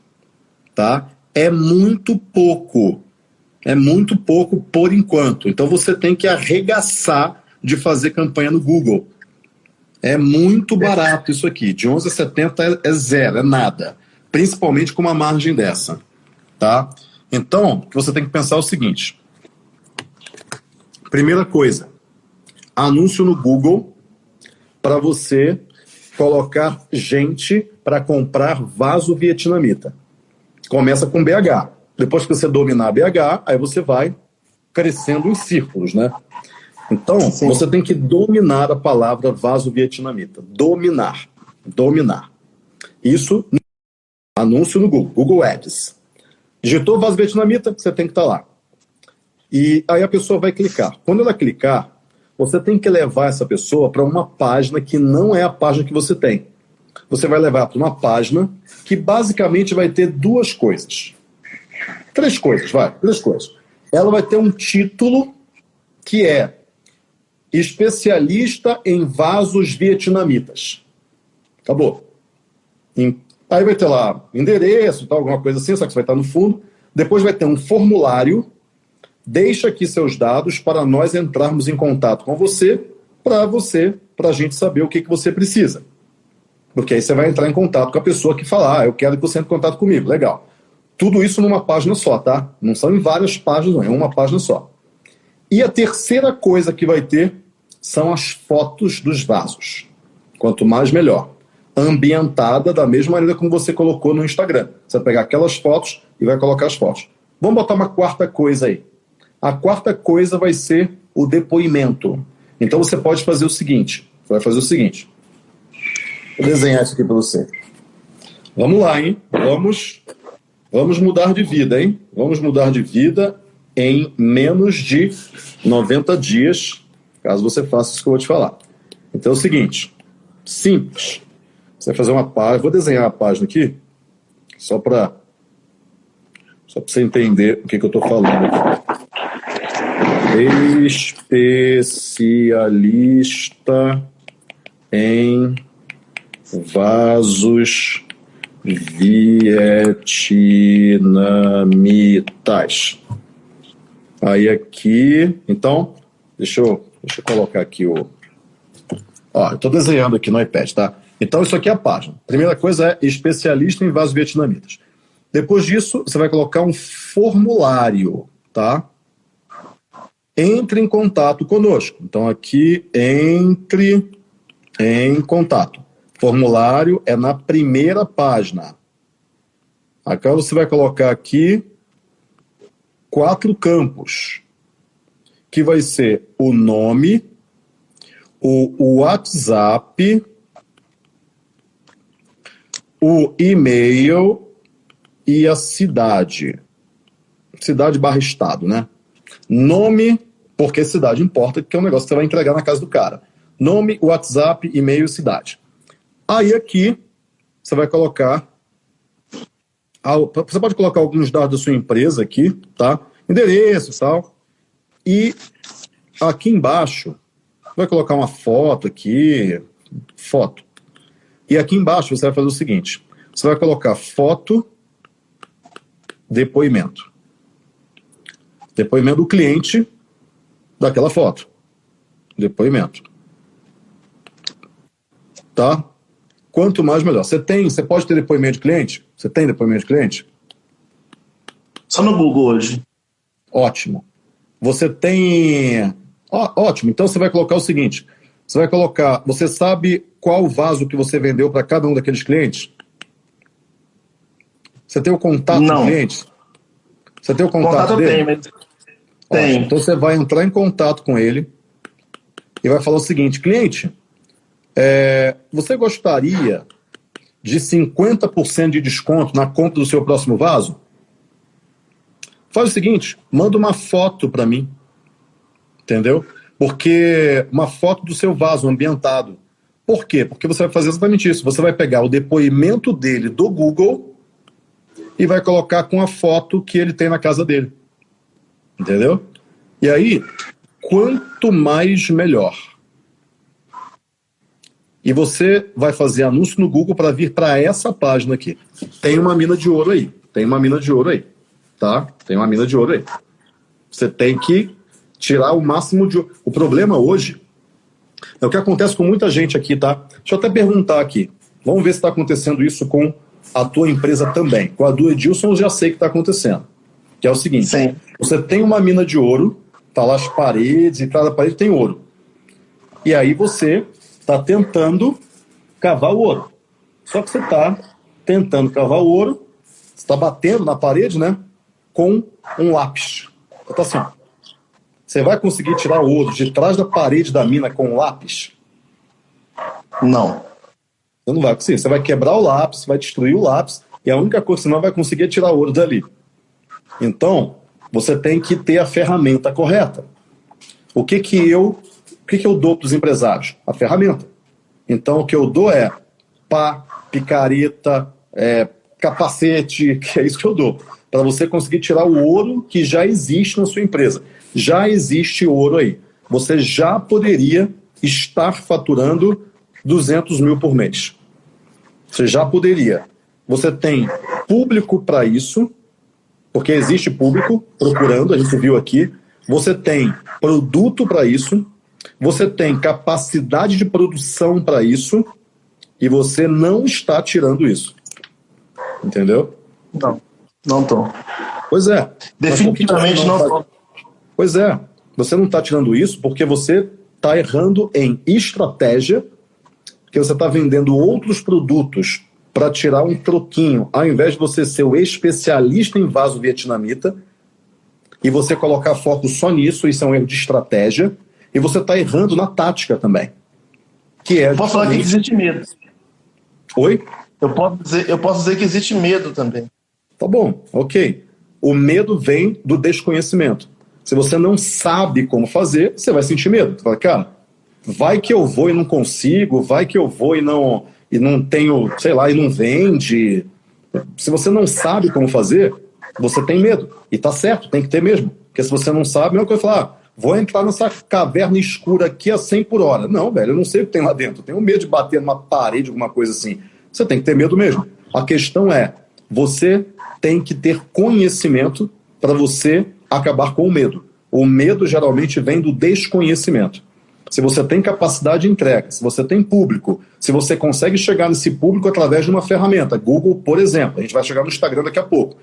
tá? É muito pouco. É muito pouco por enquanto. Então você tem que arregaçar de fazer campanha no Google. É muito barato isso aqui. De 11 a 70 é, é zero, é nada. Principalmente com uma margem dessa, tá? Então, você tem que pensar o seguinte. Primeira coisa, anúncio no Google para você colocar gente para comprar vaso vietnamita. Começa com BH. Depois que você dominar BH, aí você vai crescendo em círculos, né? Então, Sim. você tem que dominar a palavra vaso vietnamita. Dominar. Dominar. Isso, anúncio no Google, Google Ads. Digitou vaso vietnamita, você tem que estar tá lá. E aí a pessoa vai clicar. Quando ela clicar, você tem que levar essa pessoa para uma página que não é a página que você tem. Você vai levar para uma página que basicamente vai ter duas coisas. Três coisas, vai, três coisas. Ela vai ter um título que é especialista em vasos vietnamitas. Acabou. Aí vai ter lá endereço, tal, alguma coisa assim, só que isso vai estar no fundo. Depois vai ter um formulário Deixa aqui seus dados para nós entrarmos em contato com você, para você, para a gente saber o que, que você precisa. Porque aí você vai entrar em contato com a pessoa que falar, ah, eu quero que você entre em contato comigo. Legal. Tudo isso numa página só, tá? Não são em várias páginas, não, é uma página só. E a terceira coisa que vai ter são as fotos dos vasos. Quanto mais, melhor. Ambientada da mesma maneira como você colocou no Instagram. Você vai pegar aquelas fotos e vai colocar as fotos. Vamos botar uma quarta coisa aí. A quarta coisa vai ser o depoimento. Então você pode fazer o seguinte: vai fazer o seguinte. Vou desenhar isso aqui para você. Vamos lá, hein? Vamos, vamos mudar de vida, hein? Vamos mudar de vida. em menos de 90 dias, caso você faça isso que eu vou te falar. Então é o seguinte, simples. Você vai fazer uma página, vou desenhar a página aqui, só para só para você entender o que, que eu estou falando aqui. Especialista em vasos vietnamitas. Aí aqui, então, deixa eu, deixa eu colocar aqui o. Ó, eu estou desenhando aqui no iPad, tá? Então, isso aqui é a página. Primeira coisa é especialista em vasos vietnamitas. Depois disso, você vai colocar um formulário, tá? Entre em contato conosco. Então, aqui, entre em contato. Formulário é na primeira página. Agora você vai colocar aqui quatro campos, que vai ser o nome, o WhatsApp, o e-mail e a cidade. Cidade barra estado, né? Nome, porque cidade importa, que é um negócio que você vai entregar na casa do cara. Nome, WhatsApp, e-mail cidade. Aí aqui, você vai colocar. Você pode colocar alguns dados da sua empresa aqui, tá? Endereço e tal. E aqui embaixo, vai colocar uma foto aqui, foto. E aqui embaixo você vai fazer o seguinte: você vai colocar foto, depoimento. Depoimento do cliente daquela foto. Depoimento. Tá? Quanto mais, melhor. Você tem, você pode ter depoimento de cliente? Você tem depoimento de cliente? Só no Google hoje. Ótimo. Você tem. Ó, ótimo. Então você vai colocar o seguinte: você vai colocar. Você sabe qual vaso que você vendeu para cada um daqueles clientes? Você tem o contato Não. do cliente? Você tem o contato, Contato dele? tem, mas. Tem. Então você vai entrar em contato com ele e vai falar o seguinte: cliente, é, você gostaria de 50% de desconto na compra do seu próximo vaso? Faz o seguinte: manda uma foto para mim. Entendeu? Porque uma foto do seu vaso ambientado. Por quê? Porque você vai fazer exatamente isso. Você vai pegar o depoimento dele do Google e vai colocar com a foto que ele tem na casa dele. Entendeu? E aí, quanto mais melhor. E você vai fazer anúncio no Google para vir para essa página aqui. Tem uma mina de ouro aí. Tem uma mina de ouro aí. Tá? Tem uma mina de ouro aí. Você tem que tirar o máximo de ouro. O problema hoje é o que acontece com muita gente aqui, tá? Deixa eu até perguntar aqui. Vamos ver se está acontecendo isso com a tua empresa também. Com a do Edilson eu já sei que está acontecendo. Que é o seguinte: Sim. Você tem uma mina de ouro, tá lá as paredes, e cada parede tem ouro. E aí você está tentando cavar o ouro. Só que você está tentando cavar o ouro, você está batendo na parede, né? Com um lápis. Tá assim. Você vai conseguir tirar o ouro de trás da parede da mina com um lápis? Não. Você não vai conseguir. Você vai quebrar o lápis, vai destruir o lápis, e a única coisa que você não vai conseguir é tirar o ouro dali. Então, você tem que ter a ferramenta correta. O que que eu, o que que eu dou para os empresários? A ferramenta. Então, o que eu dou é pá, picareta, é, capacete, que é isso que eu dou. Para você conseguir tirar o ouro que já existe na sua empresa. Já existe ouro aí. Você já poderia estar faturando 200 mil por mês. Você já poderia. Você tem público para isso, porque existe público procurando, a gente viu aqui. Você tem produto para isso, você tem capacidade de produção para isso, e você não está tirando isso. Entendeu? Não. Não tô. Pois é. Definitivamente não tá- tô. Pois é. Você não está tirando isso porque você está errando em estratégia, que você está vendendo outros produtos para tirar um troquinho, ao invés de você ser o especialista em vaso vietnamita e você colocar foco só nisso, isso é um erro de estratégia, e você está errando na tática também. Que é posso falar que existe medo. Oi? Eu posso dizer, eu posso dizer que existe medo também. Tá bom, ok. O medo vem do desconhecimento. Se você não sabe como fazer, você vai sentir medo. Você fala, cara, vai que eu vou e não consigo, vai que eu vou e não, e não tenho, sei lá, e não vende. Se você não sabe como fazer, você tem medo. E tá certo, tem que ter mesmo. Porque se você não sabe, é uma coisa falar, ah, vou entrar nessa caverna escura aqui a 100 por hora. Não, velho, eu não sei o que tem lá dentro. Eu tenho medo de bater numa parede, alguma coisa assim. Você tem que ter medo mesmo. A questão é, você tem que ter conhecimento para você acabar com o medo. O medo geralmente vem do desconhecimento. Se você tem capacidade de entrega, se você tem público, se você consegue chegar nesse público através de uma ferramenta, Google, por exemplo, a gente vai chegar no Instagram daqui a pouco,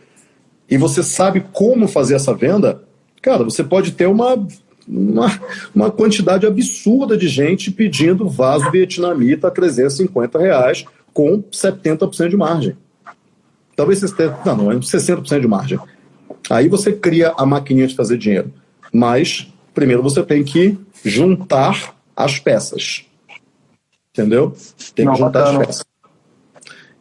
e você sabe como fazer essa venda, cara, você pode ter uma, uma, uma quantidade absurda de gente pedindo vaso vietnamita a 350 reais com 70% de margem. Talvez você tenha, não, não, 60% é de margem. Aí você cria a maquininha de fazer dinheiro. Mas, primeiro você tem que juntar as peças. Entendeu? Tem que não, juntar as peças.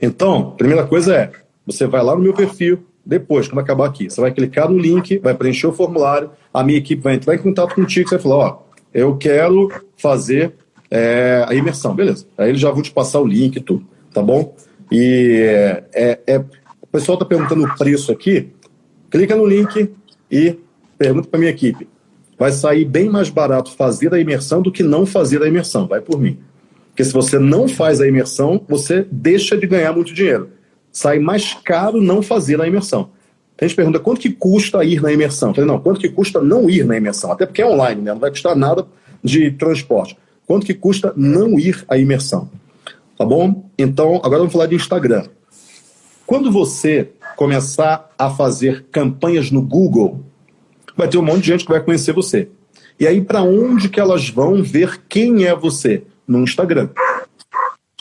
Então, primeira coisa é, você vai lá no meu perfil, depois, quando acabar aqui, você vai clicar no link, vai preencher o formulário, a minha equipe vai entrar em contato contigo, você vai falar, ó, eu quero fazer é, a imersão, beleza. Aí eles já vão te passar o link e tudo, tá bom? E é, é, o pessoal está perguntando o preço aqui, clica no link e pergunta para minha equipe. Vai sair bem mais barato fazer a imersão do que não fazer a imersão, vai por mim. Porque se você não faz a imersão, você deixa de ganhar muito dinheiro. Sai mais caro não fazer a imersão. A gente pergunta quanto que custa ir na imersão. Eu falei, não, quanto que custa não ir na imersão? Até porque é online, né? não vai custar nada de transporte. Quanto que custa não ir à imersão? Tá bom? Então, agora vamos falar de Instagram. Quando você começar a fazer campanhas no Google, vai ter um monte de gente que vai conhecer você. E aí, para onde que elas vão ver quem é você? No Instagram.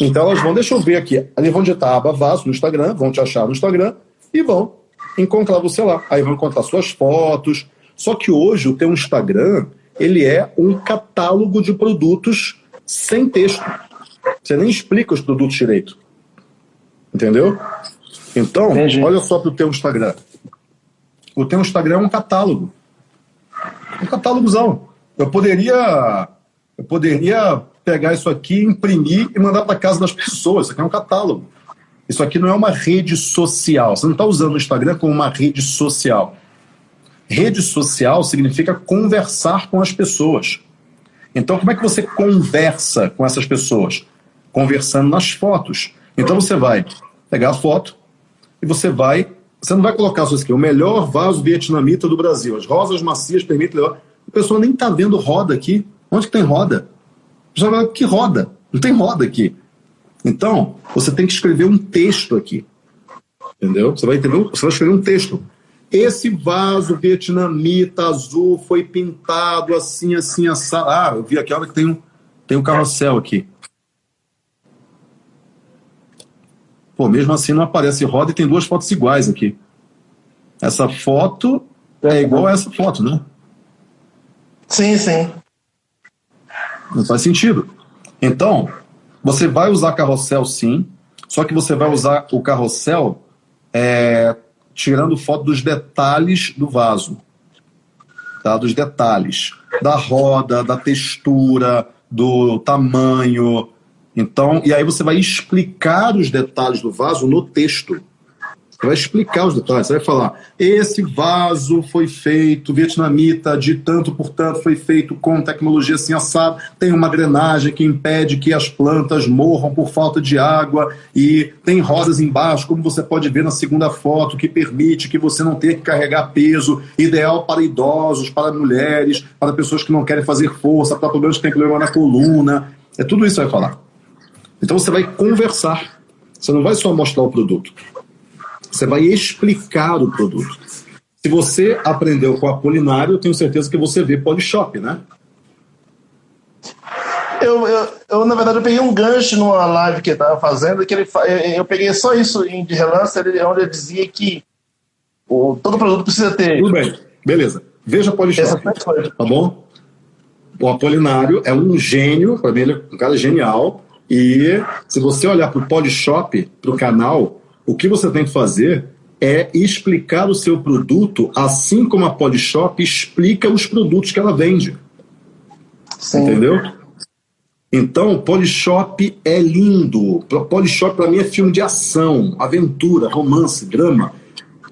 Então elas vão, deixa eu ver aqui, elas vão digitar a aba vaso no Instagram, vão te achar no Instagram e vão encontrar você lá. Aí vão encontrar suas fotos. Só que hoje o teu Instagram, ele é um catálogo de produtos sem texto. Você nem explica os produtos direito. Entendeu? Então, Entendi. olha só para o teu Instagram. O teu Instagram é um catálogo. Um catálogozão. Eu poderia, eu poderia pegar isso aqui, imprimir e mandar para casa das pessoas. Isso aqui é um catálogo. Isso aqui não é uma rede social. Você não está usando o Instagram como uma rede social. Rede social significa conversar com as pessoas. Então, como é que você conversa com essas pessoas? Conversando nas fotos. Então, você vai pegar a foto e você vai. Você não vai colocar isso aqui, o melhor vaso vietnamita do Brasil. As rosas macias permitem. A pessoa nem está vendo roda aqui. Onde que tem roda? Já vai, que roda? Não tem roda aqui. Então, você tem que escrever um texto aqui. Entendeu? Você vai entender, você vai escrever um texto. Esse vaso vietnamita azul foi pintado assim, assim, assado. Ah, eu vi aqui, olha que tem um, tem um carrossel aqui. Pô, mesmo assim não aparece roda e tem duas fotos iguais aqui. Essa foto é igual a essa foto, né? Sim, sim. Não faz sentido. Então, você vai usar carrossel sim, só que você vai usar o carrossel é, tirando foto dos detalhes do vaso. Tá? Dos detalhes. Da roda, da textura, do tamanho. Então, e aí você vai explicar os detalhes do vaso no texto. Você vai explicar os detalhes, você vai falar: esse vaso foi feito vietnamita de tanto por tanto, foi feito com tecnologia assim assado, tem uma drenagem que impede que as plantas morram por falta de água e tem rodas embaixo, como você pode ver na segunda foto, que permite que você não tenha que carregar peso, ideal para idosos, para mulheres, para pessoas que não querem fazer força, para problemas que têm problema na coluna. É tudo isso que vai falar. Então você vai conversar. Você não vai só mostrar o produto. Você vai explicar o produto. Se você aprendeu com o Apolinário, eu tenho certeza que você vê Polishop, né? Eu, eu, eu, na verdade, eu peguei um gancho numa live que ele estava fazendo, que ele, eu peguei só isso de relance, onde ele dizia que o, todo produto precisa ter. Tudo bem, beleza. Veja Polishop, tá bom? O Apolinário é um gênio, para mim ele é um cara genial, e se você olhar para o Polishop, para o canal, o que você tem que fazer é explicar o seu produto assim como a Polishop explica os produtos que ela vende. Sim. Entendeu? Então, Polishop é lindo. Polishop para mim é filme de ação, aventura, romance, drama.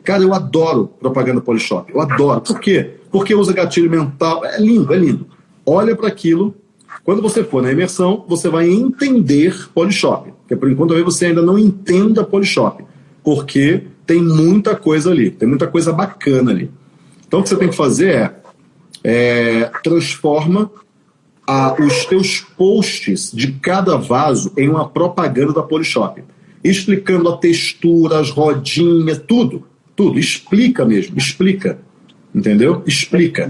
Cara, eu adoro propaganda Polishop. Eu adoro. Por quê? Porque usa gatilho mental. É lindo, é lindo. Olha para aquilo. Quando você for na imersão, você vai entender Polishop. Porque por enquanto você ainda não entenda Polishop. Porque tem muita coisa ali, tem muita coisa bacana ali. Então o que você tem que fazer é, é transforma a, os teus posts de cada vaso em uma propaganda da Polishop, explicando a textura, as rodinhas, tudo, tudo. Explica mesmo, explica, entendeu? Explica.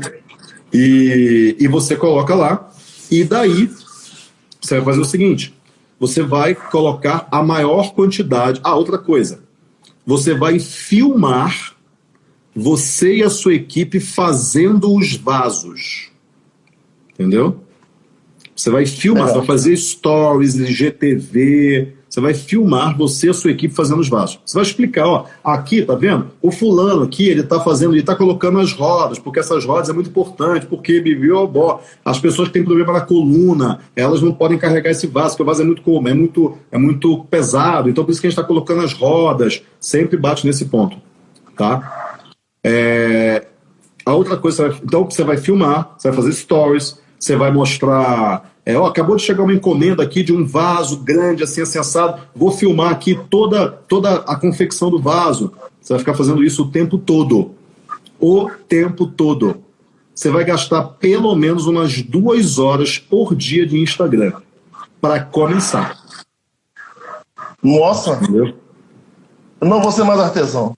E, e você coloca lá, e daí você vai fazer o seguinte: você vai colocar a maior quantidade. Ah, outra coisa você vai filmar você e a sua equipe fazendo os vasos. Entendeu? Você vai filmar, você vai fazer stories, GTV, você vai filmar você e a sua equipe fazendo os vasos. Você vai explicar, ó, aqui, tá vendo? O fulano aqui, ele tá fazendo, ele tá colocando as rodas, porque essas rodas é muito importante, porque bibio, bó, as pessoas que têm problema na coluna, elas não podem carregar esse vaso, porque o vaso é muito como, é muito, é muito pesado, então por isso que a gente está colocando as rodas, sempre bate nesse ponto, tá? É, a outra coisa, então você vai filmar, você vai fazer stories, você vai mostrar é, ó, acabou de chegar uma encomenda aqui de um vaso grande, assim, assim, assado. Vou filmar aqui toda, toda a confecção do vaso. Você vai ficar fazendo isso o tempo todo. O tempo todo. Você vai gastar pelo menos umas duas horas por dia de Instagram para começar. Nossa! Entendeu? Eu não vou ser mais artesão.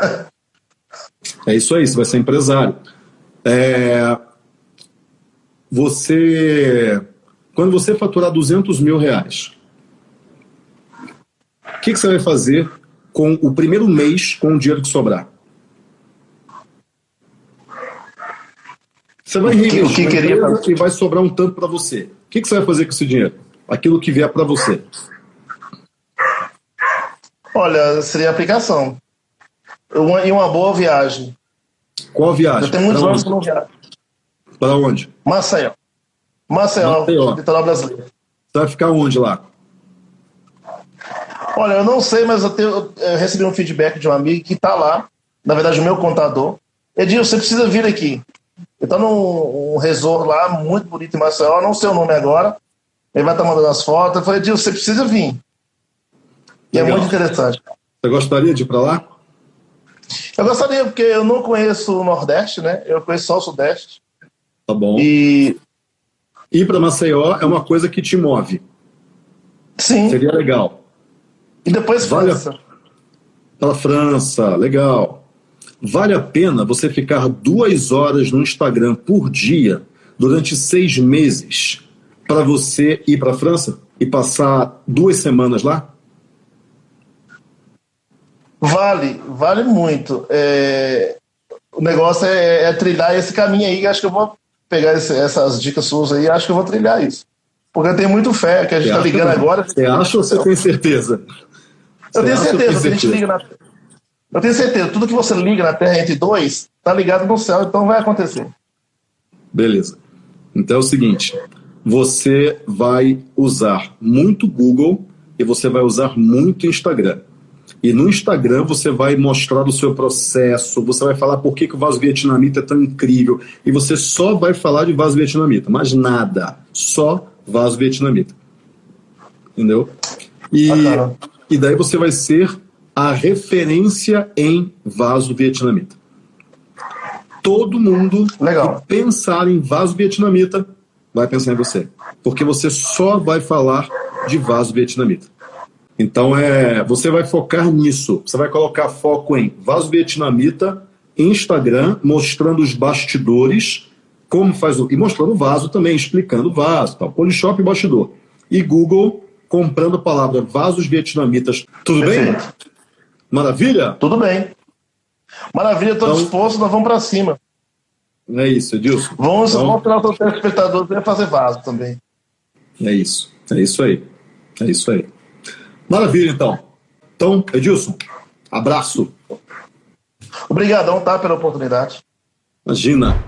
é isso aí, você vai ser empresário. É... Você quando você faturar 200 mil reais, o que, que, você vai fazer com o primeiro mês com o dinheiro que sobrar? Você vai reinvestir o que, que queria e vai sobrar um tanto para você. O que, que, você vai fazer com esse dinheiro? Aquilo que vier para você. Olha, seria aplicação. Uma, e uma boa viagem. Qual viagem? Eu tenho muitos anos que não viajo. Para onde? Maceió. Maceió, Maceió. litoral brasileiro. Você vai ficar onde lá? Olha, eu não sei, mas eu, tenho, eu recebi um feedback de um amigo que está lá, na verdade, o meu contador. Edil, você precisa vir aqui. Ele está num um resort lá, muito bonito em Maceió, não sei o nome agora. Ele vai estar tá mandando as fotos. Eu falei, Edil, você precisa vir. E é Legal. é muito interessante. Você gostaria de ir para lá? Eu gostaria, porque eu não conheço o Nordeste, né? Eu conheço só o Sudeste. Tá bom. E ir para Maceió é uma coisa que te move. Sim. Seria legal. E depois vale França. Para França, legal. Vale a pena você ficar duas horas no Instagram por dia durante seis meses para você ir para a França e passar duas semanas lá? Vale, vale muito. É... O negócio é, é, trilhar esse caminho aí, que acho que eu vou pegar esse, essas dicas suas aí, acho que eu vou trilhar isso. Porque eu tenho muito fé que a gente está ligando agora. Você acha ou você tem certeza? Eu tenho certeza, que a gente liga na... Eu tenho certeza, tudo que você liga na Terra entre dois, está ligado no céu, então vai acontecer. Beleza. Então é o seguinte: você vai usar muito Google e você vai usar muito Instagram. E no Instagram você vai mostrar o seu processo, você vai falar por que, que o vaso vietnamita é tão incrível. E você só vai falar de vaso vietnamita, mas nada. Só vaso vietnamita. Entendeu? E, ah, e daí você vai ser a referência em vaso vietnamita. Todo mundo Legal. que pensar em vaso vietnamita vai pensar em você. Porque você só vai falar de vaso vietnamita. Então é, você vai focar nisso. Você vai colocar foco em vaso vietnamita, Instagram, mostrando os bastidores, como faz o. E mostrando o vaso também, explicando o vaso, tal. Polishop bastidor. E Google comprando a palavra vasos vietnamitas. Tudo Perfeito. bem? Maravilha? Tudo bem. Maravilha, estou então, disposto, nós vamos para cima. É isso, Edilson. Vamos então, mostrar para os telespectadores fazer vaso também. É isso, é isso aí. É isso aí. Maravilha, então. Então, Edilson, abraço. Obrigadão, tá, pela oportunidade. Imagina.